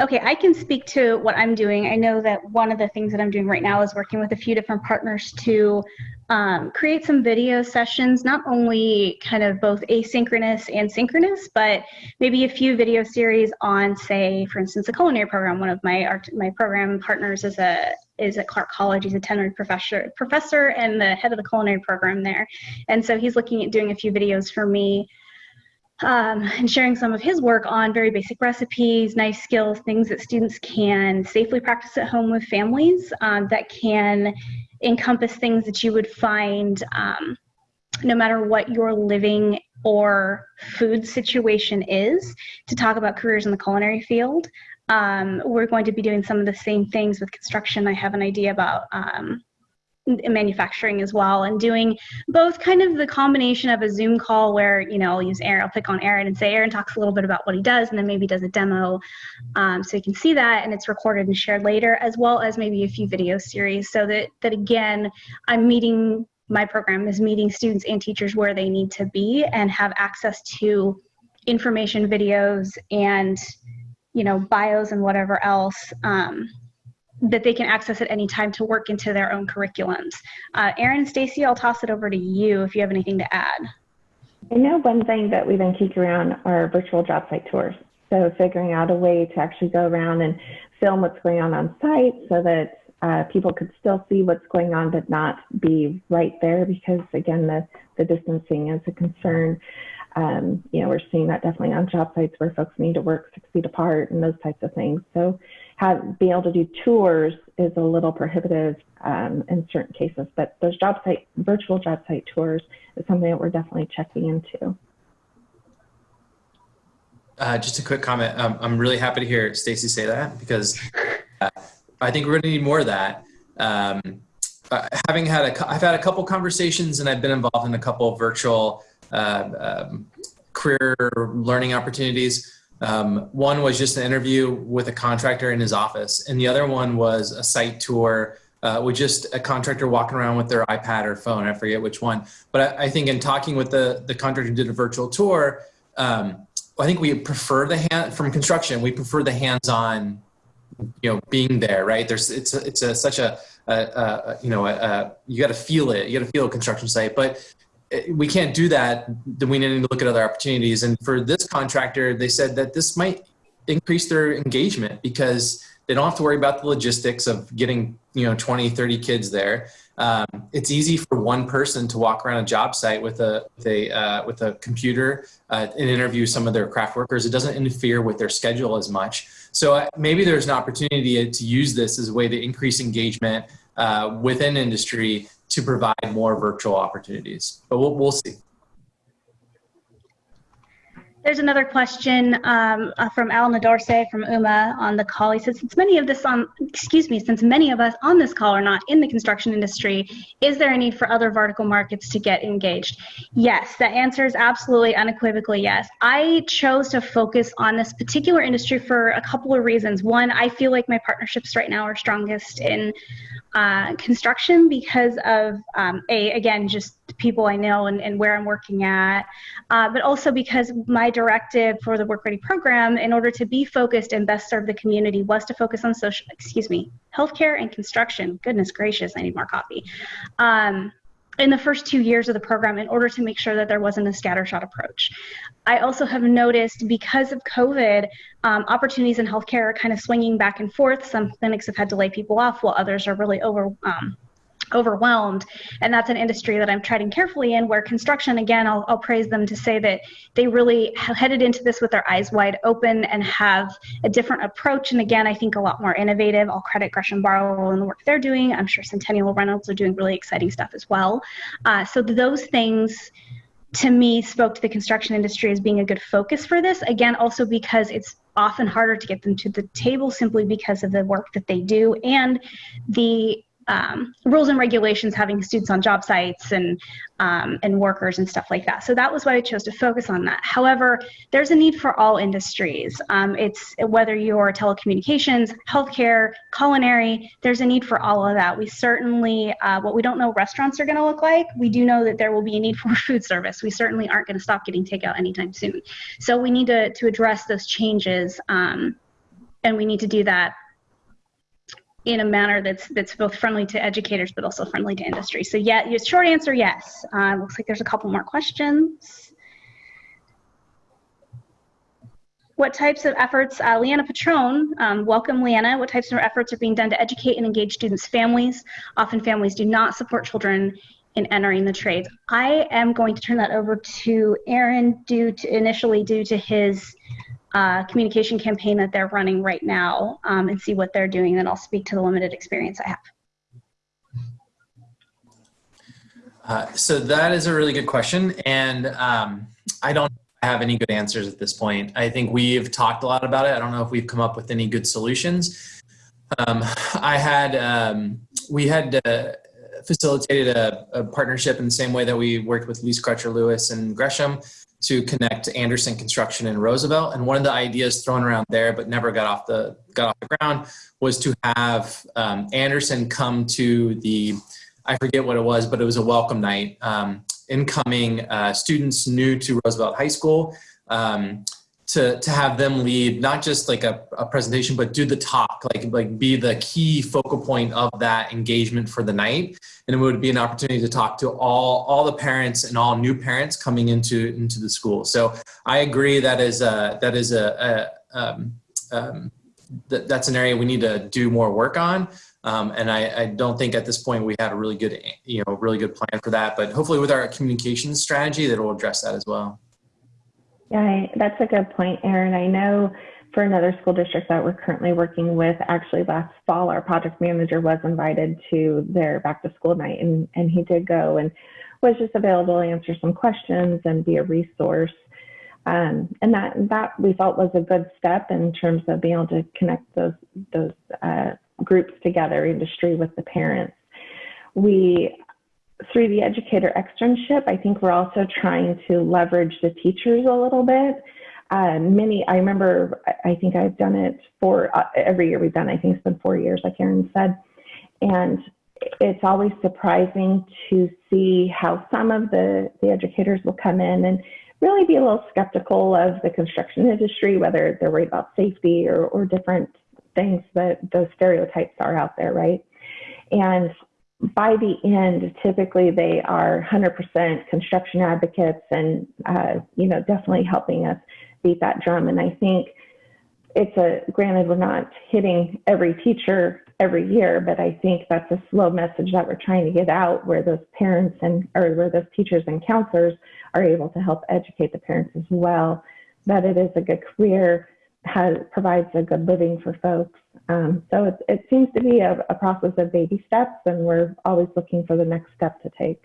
Okay, I can speak to what I'm doing. I know that one of the things that I'm doing right now is working with a few different partners to um, create some video sessions, not only kind of both asynchronous and synchronous, but maybe a few video series on, say, for instance, a culinary program. One of my art, my program partners is a is at Clark College. He's a tenured professor, professor and the head of the culinary program there. And so he's looking at doing a few videos for me um, and sharing some of his work on very basic recipes, nice skills, things that students can safely practice at home with families um, that can encompass things that you would find um, no matter what your living or food situation is to talk about careers in the culinary field. Um, we're going to be doing some of the same things with construction. I have an idea about um, manufacturing as well and doing both kind of the combination of a zoom call where you know i'll use aaron i'll pick on aaron and say aaron talks a little bit about what he does and then maybe does a demo um, so you can see that and it's recorded and shared later as well as maybe a few video series so that that again i'm meeting my program is meeting students and teachers where they need to be and have access to information videos and you know bios and whatever else um, that they can access at any time to work into their own curriculums. Uh, Erin Stacy, I'll toss it over to you if you have anything to add. I know one thing that we've been kicking around are virtual job site tours. So figuring out a way to actually go around and film what's going on on site so that uh, people could still see what's going on but not be right there because again the, the distancing is a concern. Um, you know, we're seeing that definitely on job sites where folks need to work six feet apart and those types of things. So have being able to do tours is a little prohibitive um, in certain cases, but those job site virtual job site tours is something that we're definitely checking into. Uh, just a quick comment. Um, I'm really happy to hear Stacy say that because uh, I think we're going to need more of that. Um, uh, having had a, I've had a couple conversations and I've been involved in a couple virtual uh, um, career learning opportunities Um, one was just an interview with a contractor in his office, and the other one was a site tour uh, with just a contractor walking around with their iPad or phone. I forget which one, but I, I think in talking with the the contractor who did a virtual tour, um, I think we prefer the hand from construction. We prefer the hands-on, you know, being there. Right? There's it's it's a, such a, a, you know you got to feel it. You got to feel a construction site, but we can't do that, then we need to look at other opportunities. And for this contractor, they said that this might increase their engagement because they don't have to worry about the logistics of getting, you know, 20, 30 kids there. Um, it's easy for one person to walk around a job site with a with a uh, with a computer uh, and interview some of their craft workers. It doesn't interfere with their schedule as much. So uh, maybe there's an opportunity to use this as a way to increase engagement uh, within industry to provide more virtual opportunities. But we'll, we'll see. There's another question um, uh, from Al Nadarse from UMA on the call. He says, since many of this on, excuse me, since many of us on this call are not in the construction industry, is there a need for other vertical markets to get engaged? Yes, the answer is absolutely unequivocally yes. I chose to focus on this particular industry for a couple of reasons. One, I feel like my partnerships right now are strongest in uh, construction because of um, a again just people I know and, and where I'm working at, uh, but also because my directive for the Work Ready program, in order to be focused and best serve the community, was to focus on social excuse me healthcare and construction. Goodness gracious, I need more coffee. Um, in the first two years of the program in order to make sure that there wasn't a scattershot approach. I also have noticed because of COVID, um, opportunities in healthcare are kind of swinging back and forth. Some clinics have had to lay people off while others are really over, um, overwhelmed. And that's an industry that i'm treading carefully in where construction again I'll, I'll, praise them to say that they really headed into this with their eyes wide open and have a different approach. And again i think a lot more innovative. I'll credit gresham barlow and the work they're doing. I'm sure centennial reynolds are doing really exciting stuff as well. Uh, so those things to me spoke to the construction industry as being a good focus for this. Again also because it's often harder to get them to the table simply because of the work that they do and the um, rules and regulations having students on job sites and um, and workers and stuff like that. So that was why I chose to focus on that. However, there's a need for all industries. Um, it's whether you're telecommunications, healthcare, culinary. There's a need for all of that. We certainly, uh, what we don't know restaurants are going to look like. We do know that there will be a need for food service. We certainly aren't going to stop getting takeout anytime soon. So we need to to address those changes. Um, and we need to do that in a manner that's that's both friendly to educators but also friendly to industry. So yeah, your short answer, yes. Uh, looks like there's a couple more questions. What types of efforts, uh, Leanna Patron, um, welcome Leanna, what types of efforts are being done to educate and engage students' families? Often families do not support children in entering the trades. I am going to turn that over to Aaron due to initially due to his uh, communication campaign that they're running right now um, and see what they're doing. Then I'll speak to the limited experience I have. Uh, so that is a really good question, and um, I don't have any good answers at this point. I think we've talked a lot about it. I don't know if we've come up with any good solutions. Um, I had um, we had uh, facilitated a, a, partnership in the same way that we worked with Lease Crutcher Lewis and Gresham to connect Anderson Construction and Roosevelt. And one of the ideas thrown around there, but never got off the got off the ground, was to have um, Anderson come to the, I forget what it was, but it was a welcome night. Um, incoming uh, students new to Roosevelt High School. Um, to, to have them lead not just like a, a presentation but do the talk like like be the key focal point of that engagement for the night. And it would be an opportunity to talk to all all the parents and all new parents coming into into the school. So i agree that is a that is a, a um, um, th that's an area we need to do more work on. Um, and I, I, don't think at this point we had a really good you know really good plan for that but hopefully with our communications strategy that will address that as well yeah, I, that's a good point, Erin. I know for another school district that we're currently working with, actually last fall, our project manager was invited to their back to school night and, and he did go and was just available to answer some questions and be a resource. Um, and that, that we felt was a good step in terms of being able to connect those, those uh, groups together, industry with the parents. We through the educator externship, I think we're also trying to leverage the teachers a little bit. uh, many, I remember, I think I've done it for uh, every year we've done, I think it's been four years, like Aaron said. And it's always surprising to see how some of the, the educators will come in and really be a little skeptical of the construction industry, whether they're worried about safety or, or different things that those stereotypes are out there, right? And by the end, typically they are 100% construction advocates and, uh, you know, definitely helping us beat that drum. And I think it's a, granted, we're not hitting every teacher every year, but I think that's a slow message that we're trying to get out where those parents and, or where those teachers and counselors are able to help educate the parents as well, that it is a good career, has, provides a good living for folks. Um, so it, it seems to be a, a process of baby steps, and we're always looking for the next step to take.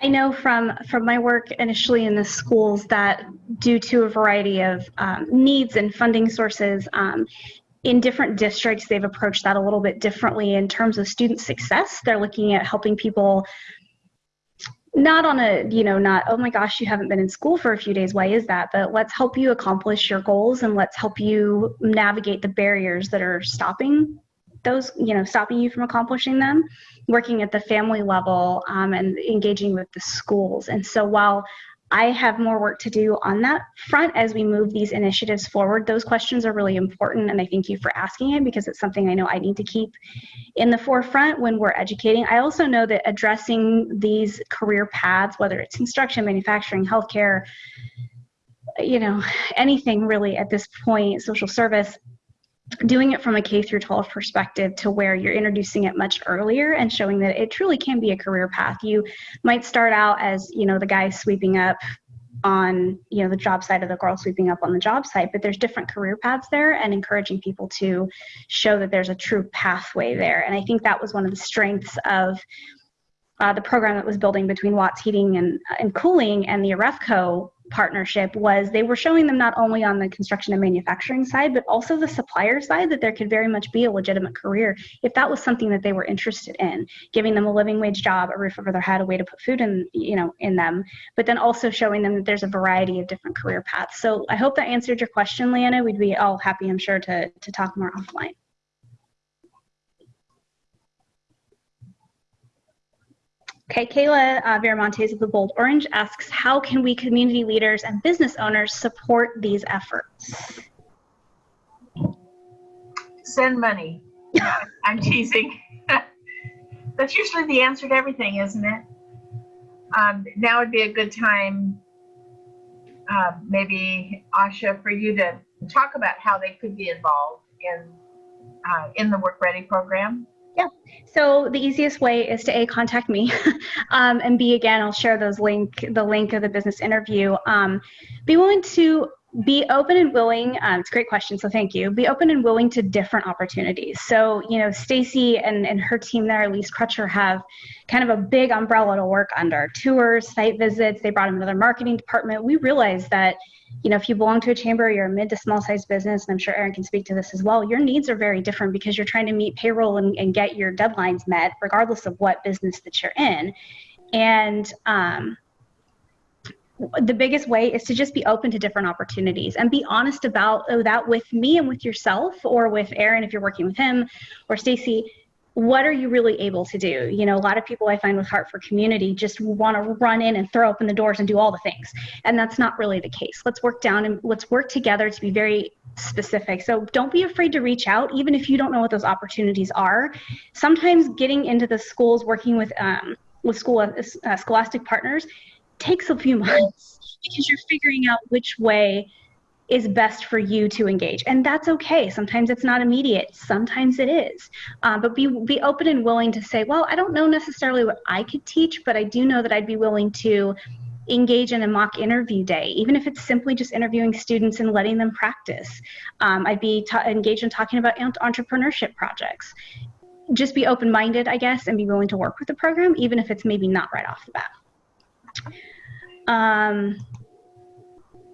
I know from from my work initially in the schools that due to a variety of um, needs and funding sources, um, in different districts they've approached that a little bit differently in terms of student success. They're looking at helping people not on a you know not oh my gosh you haven't been in school for a few days. Why is that? But let's help you accomplish your goals and let's help you navigate the barriers that are stopping those you know stopping you from accomplishing them working at the family level um, and engaging with the schools. And so while I have more work to do on that front as we move these initiatives forward. Those questions are really important, and I thank you for asking it because it's something I know I need to keep in the forefront when we're educating. I also know that addressing these career paths, whether it's instruction, manufacturing, healthcare, you know, anything really at this point, social service, doing it from a K through 12 perspective to where you're introducing it much earlier and showing that it truly can be a career path. You might start out as, you know, the guy sweeping up on, you know, the job site of the girl sweeping up on the job site, but there's different career paths there and encouraging people to show that there's a true pathway there. And I think that was one of the strengths of uh, the program that was building between Watts Heating and, and Cooling and the Arefco partnership was they were showing them not only on the construction and manufacturing side, but also the supplier side that there could very much be a legitimate career if that was something that they were interested in, giving them a living wage job, a roof over their head, a way to put food in, you know, in them, but then also showing them that there's a variety of different career paths. So I hope that answered your question, Leanna. We'd be all happy, I'm sure, to, to talk more offline. Okay, Kayla uh, Viramontes of the Bold Orange asks, how can we community leaders and business owners support these efforts? Send money. I'm teasing. That's usually the answer to everything, isn't it? Um, now would be a good time, uh, maybe Asha, for you to talk about how they could be involved in uh, in the Work Ready program. Yeah. So the easiest way is to a contact me, um, and b again I'll share those link the link of the business interview. Um, be willing to be open and willing. Um, it's a great question, so thank you. Be open and willing to different opportunities. So you know Stacy and and her team there, Lease Crutcher, have kind of a big umbrella to work under. Tours, site visits. They brought to their marketing department. We realized that you know, if you belong to a chamber, you're a mid to small size business, and I'm sure Aaron can speak to this as well, your needs are very different because you're trying to meet payroll and, and get your deadlines met, regardless of what business that you're in. And um, the biggest way is to just be open to different opportunities and be honest about that with me and with yourself or with Aaron if you're working with him or Stacy what are you really able to do? You know, a lot of people I find with Heart for Community just want to run in and throw open the doors and do all the things. And that's not really the case. Let's work down and let's work together to be very specific. So don't be afraid to reach out, even if you don't know what those opportunities are. Sometimes getting into the schools, working with um, with school uh, scholastic partners, takes a few months because you're figuring out which way is best for you to engage. And that's okay. Sometimes it's not immediate. Sometimes it is. Um, but be be open and willing to say well i don't know necessarily what i could teach but i do know that i'd be willing to engage in a mock interview day even if it's simply just interviewing students and letting them practice. Um, i'd be engaged in talking about entrepreneurship projects. Just be open-minded i guess and be willing to work with the program even if it's maybe not right off the bat um,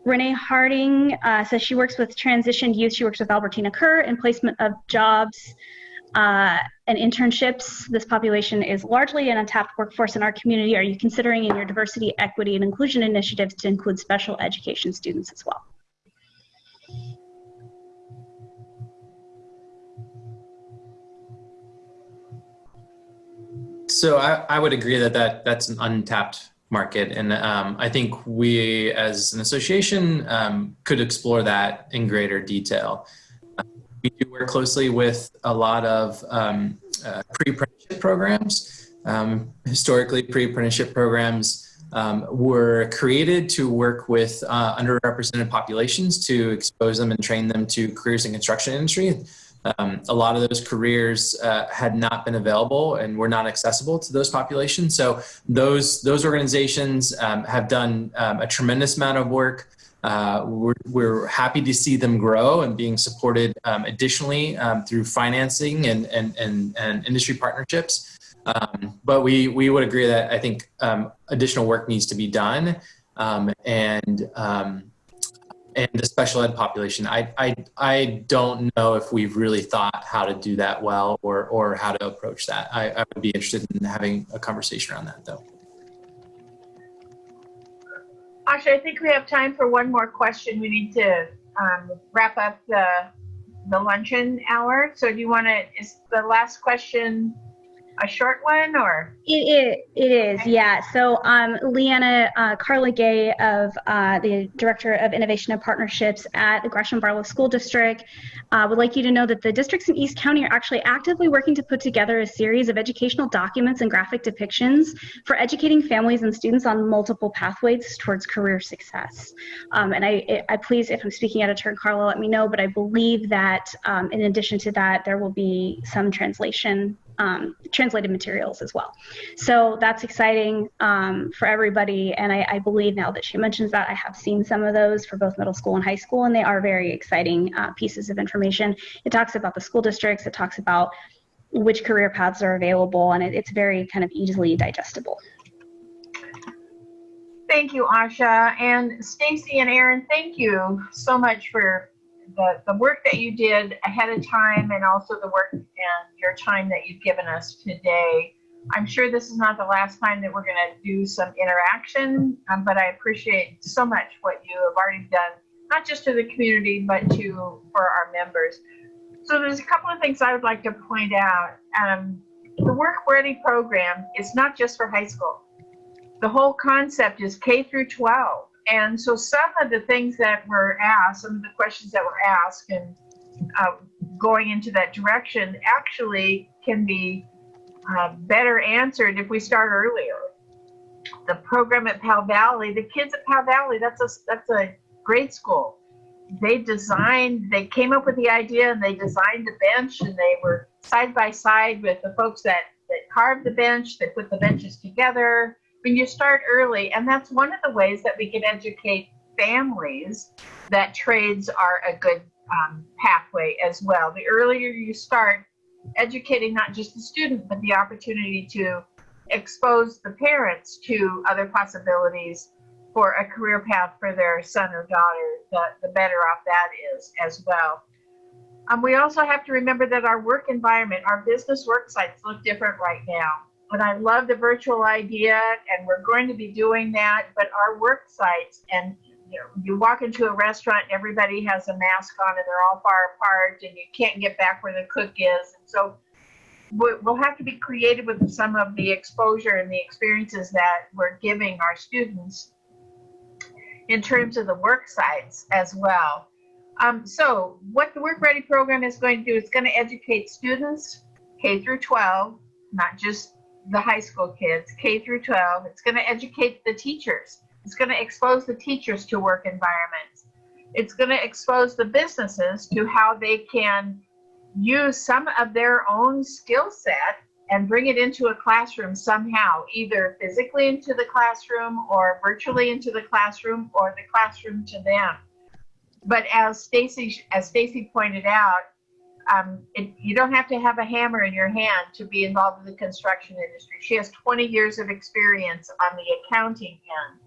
Renee Harding uh, says she works with transitioned youth. She works with Albertina Kerr in placement of jobs. uh, and internships. This population is largely an untapped workforce in our community. Are you considering in your diversity, equity, and inclusion initiatives to include special education students as well? So I, I would agree that, that that's an untapped market. And um, I think we as an association um, could explore that in greater detail. Uh, we do work closely with a lot of um, uh, pre-apprenticeship programs. Um, historically, pre-apprenticeship programs um, were created to work with uh, underrepresented populations to expose them and train them to careers in construction industry. Um, a lot of those careers uh, had not been available and were not accessible to those populations. So those those organizations um, have done um, a tremendous amount of work. Uh, we're, we're, happy to see them grow and being supported um, additionally um, through financing and, and, and, and industry partnerships. Um, but we, we would agree that I think additional work needs to be done and and the special ed population. I, I, I don't know if we've really thought how to do that well or, or how to approach that. I, I would be interested in having a conversation around that though. Asha, I think we have time for one more question. We need to um, wrap up the, the luncheon hour. So do you want to, is the last question a short one or? It, it, it is, yeah. So um, Leanna uh, Carla Gay of uh, the Director of Innovation and Partnerships at the Gresham Barlow School District uh, would like you to know that the districts in East County are actually actively working to put together a series of educational documents and graphic depictions for educating families and students on multiple pathways towards career success. Um, and I, I please, if I'm speaking out of turn, Carla, let me know, but I believe that um, in addition to that, there will be some translation um, translated materials as well. So that's exciting um, for everybody. And I, I, believe now that she mentions that, I have seen some of those for both middle school and high school, and they are very exciting uh, pieces of information. It talks about the school districts, it talks about which career paths are available, and it, it's very kind of easily digestible. Thank you, Asha. And Stacy and Aaron, thank you so much for the, the work that you did ahead of time and also the work and your time that you've given us today. I'm sure this is not the last time that we're going to do some interaction, um, but I appreciate so much what you have already done, not just to the community, but to for our members. So there's a couple of things I would like to point out. Um, the Work Ready program is not just for high school. The whole concept is K through 12. And so some of the things that were asked, some of the questions that were asked and uh, going into that direction actually can be uh, better answered if we start earlier. The program at Powell Valley, the kids at Powell Valley, that's a, that's a grade school. They designed, they came up with the idea and they designed the bench and they were side by side with the folks that, that carved the bench, that put the benches together, when you start early, and that's one of the ways that we can educate families that trades are a good um, pathway as well. The earlier you start educating not just the student, but the opportunity to expose the parents to other possibilities for a career path for their son or daughter, the, the better off that is as well. Um, we also have to remember that our work environment, our business work sites look different right now but I love the virtual idea, and we're going to be doing that. But our work sites, and you know, you walk into a restaurant, everybody has a mask on, and they're all far apart, and you can't get back where the cook is. And so we'll have to be creative with some of the exposure and the experiences that we're giving our students in terms of the work sites as well. Um, so what the Work Ready program is going to do is going to educate students K through 12, not just the high school kids, K through 12. It's going to educate the teachers. It's going to expose the teachers to work environments. It's going to expose the businesses to how they can use some of their own skill set and bring it into a classroom somehow, either physically into the classroom or virtually into the classroom or the classroom to them. But as Stacy as Stacy pointed out, um, it, you don't have to have a hammer in your hand to be involved in the construction industry. She has 20 years of experience on the accounting end.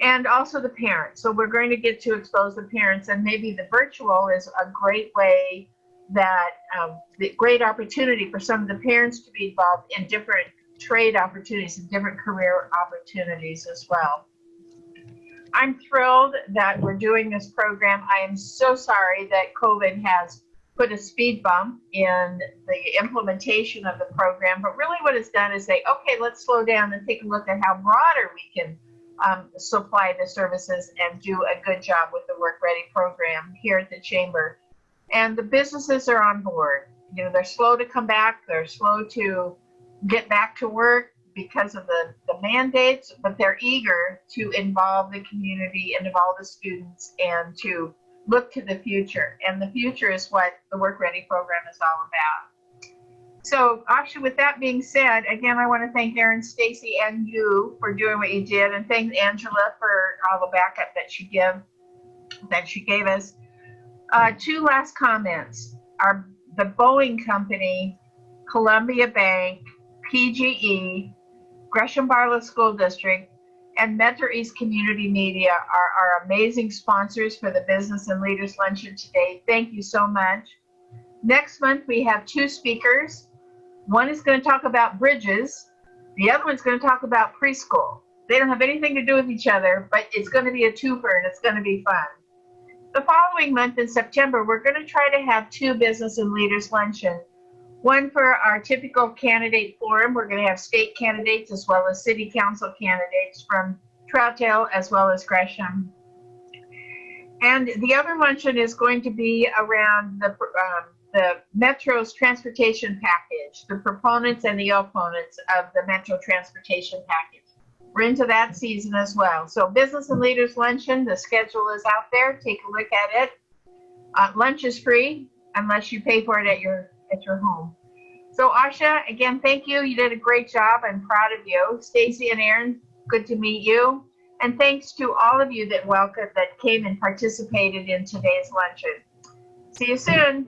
And also the parents. So we're going to get to expose the parents, and maybe the virtual is a great way that um, the great opportunity for some of the parents to be involved in different trade opportunities and different career opportunities as well. I'm thrilled that we're doing this program. I am so sorry that COVID has put a speed bump in the implementation of the program, but really what it's done is say, okay, let's slow down and take a look at how broader we can um, supply the services and do a good job with the Work Ready program here at the Chamber. And the businesses are on board. You know, they're slow to come back, they're slow to get back to work because of the, the mandates, but they're eager to involve the community and involve the students and to look to the future. And the future is what the Work Ready program is all about. So, actually, with that being said, again, I want to thank Aaron, Stacy, and you for doing what you did, and thank Angela for all the backup that she give that she gave us. Uh, two last comments: Our the Boeing Company, Columbia Bank, PGE, Gresham Barlow School District, and Metro East Community Media are our amazing sponsors for the Business and Leaders Luncheon today. Thank you so much. Next month, we have two speakers. One is going to talk about bridges. The other one's going to talk about preschool. They don't have anything to do with each other, but it's going to be a twofer and it's going to be fun. The following month in September, we're going to try to have two Business and Leaders Luncheon. One for our typical candidate forum. We're going to have state candidates as well as city council candidates from Troutdale as well as Gresham. And the other luncheon is going to be around the, um, the Metro's transportation package, the proponents and the opponents of the Metro transportation package. We're into that season as well. So Business and Leaders Luncheon, the schedule is out there. Take a look at it. Uh, lunch is free unless you pay for it at your at your home. So Asha, again, thank you. You did a great job. I'm proud of you. Stacy and Aaron, good to meet you. And thanks to all of you that welcome that came and participated in today's luncheon. See you soon.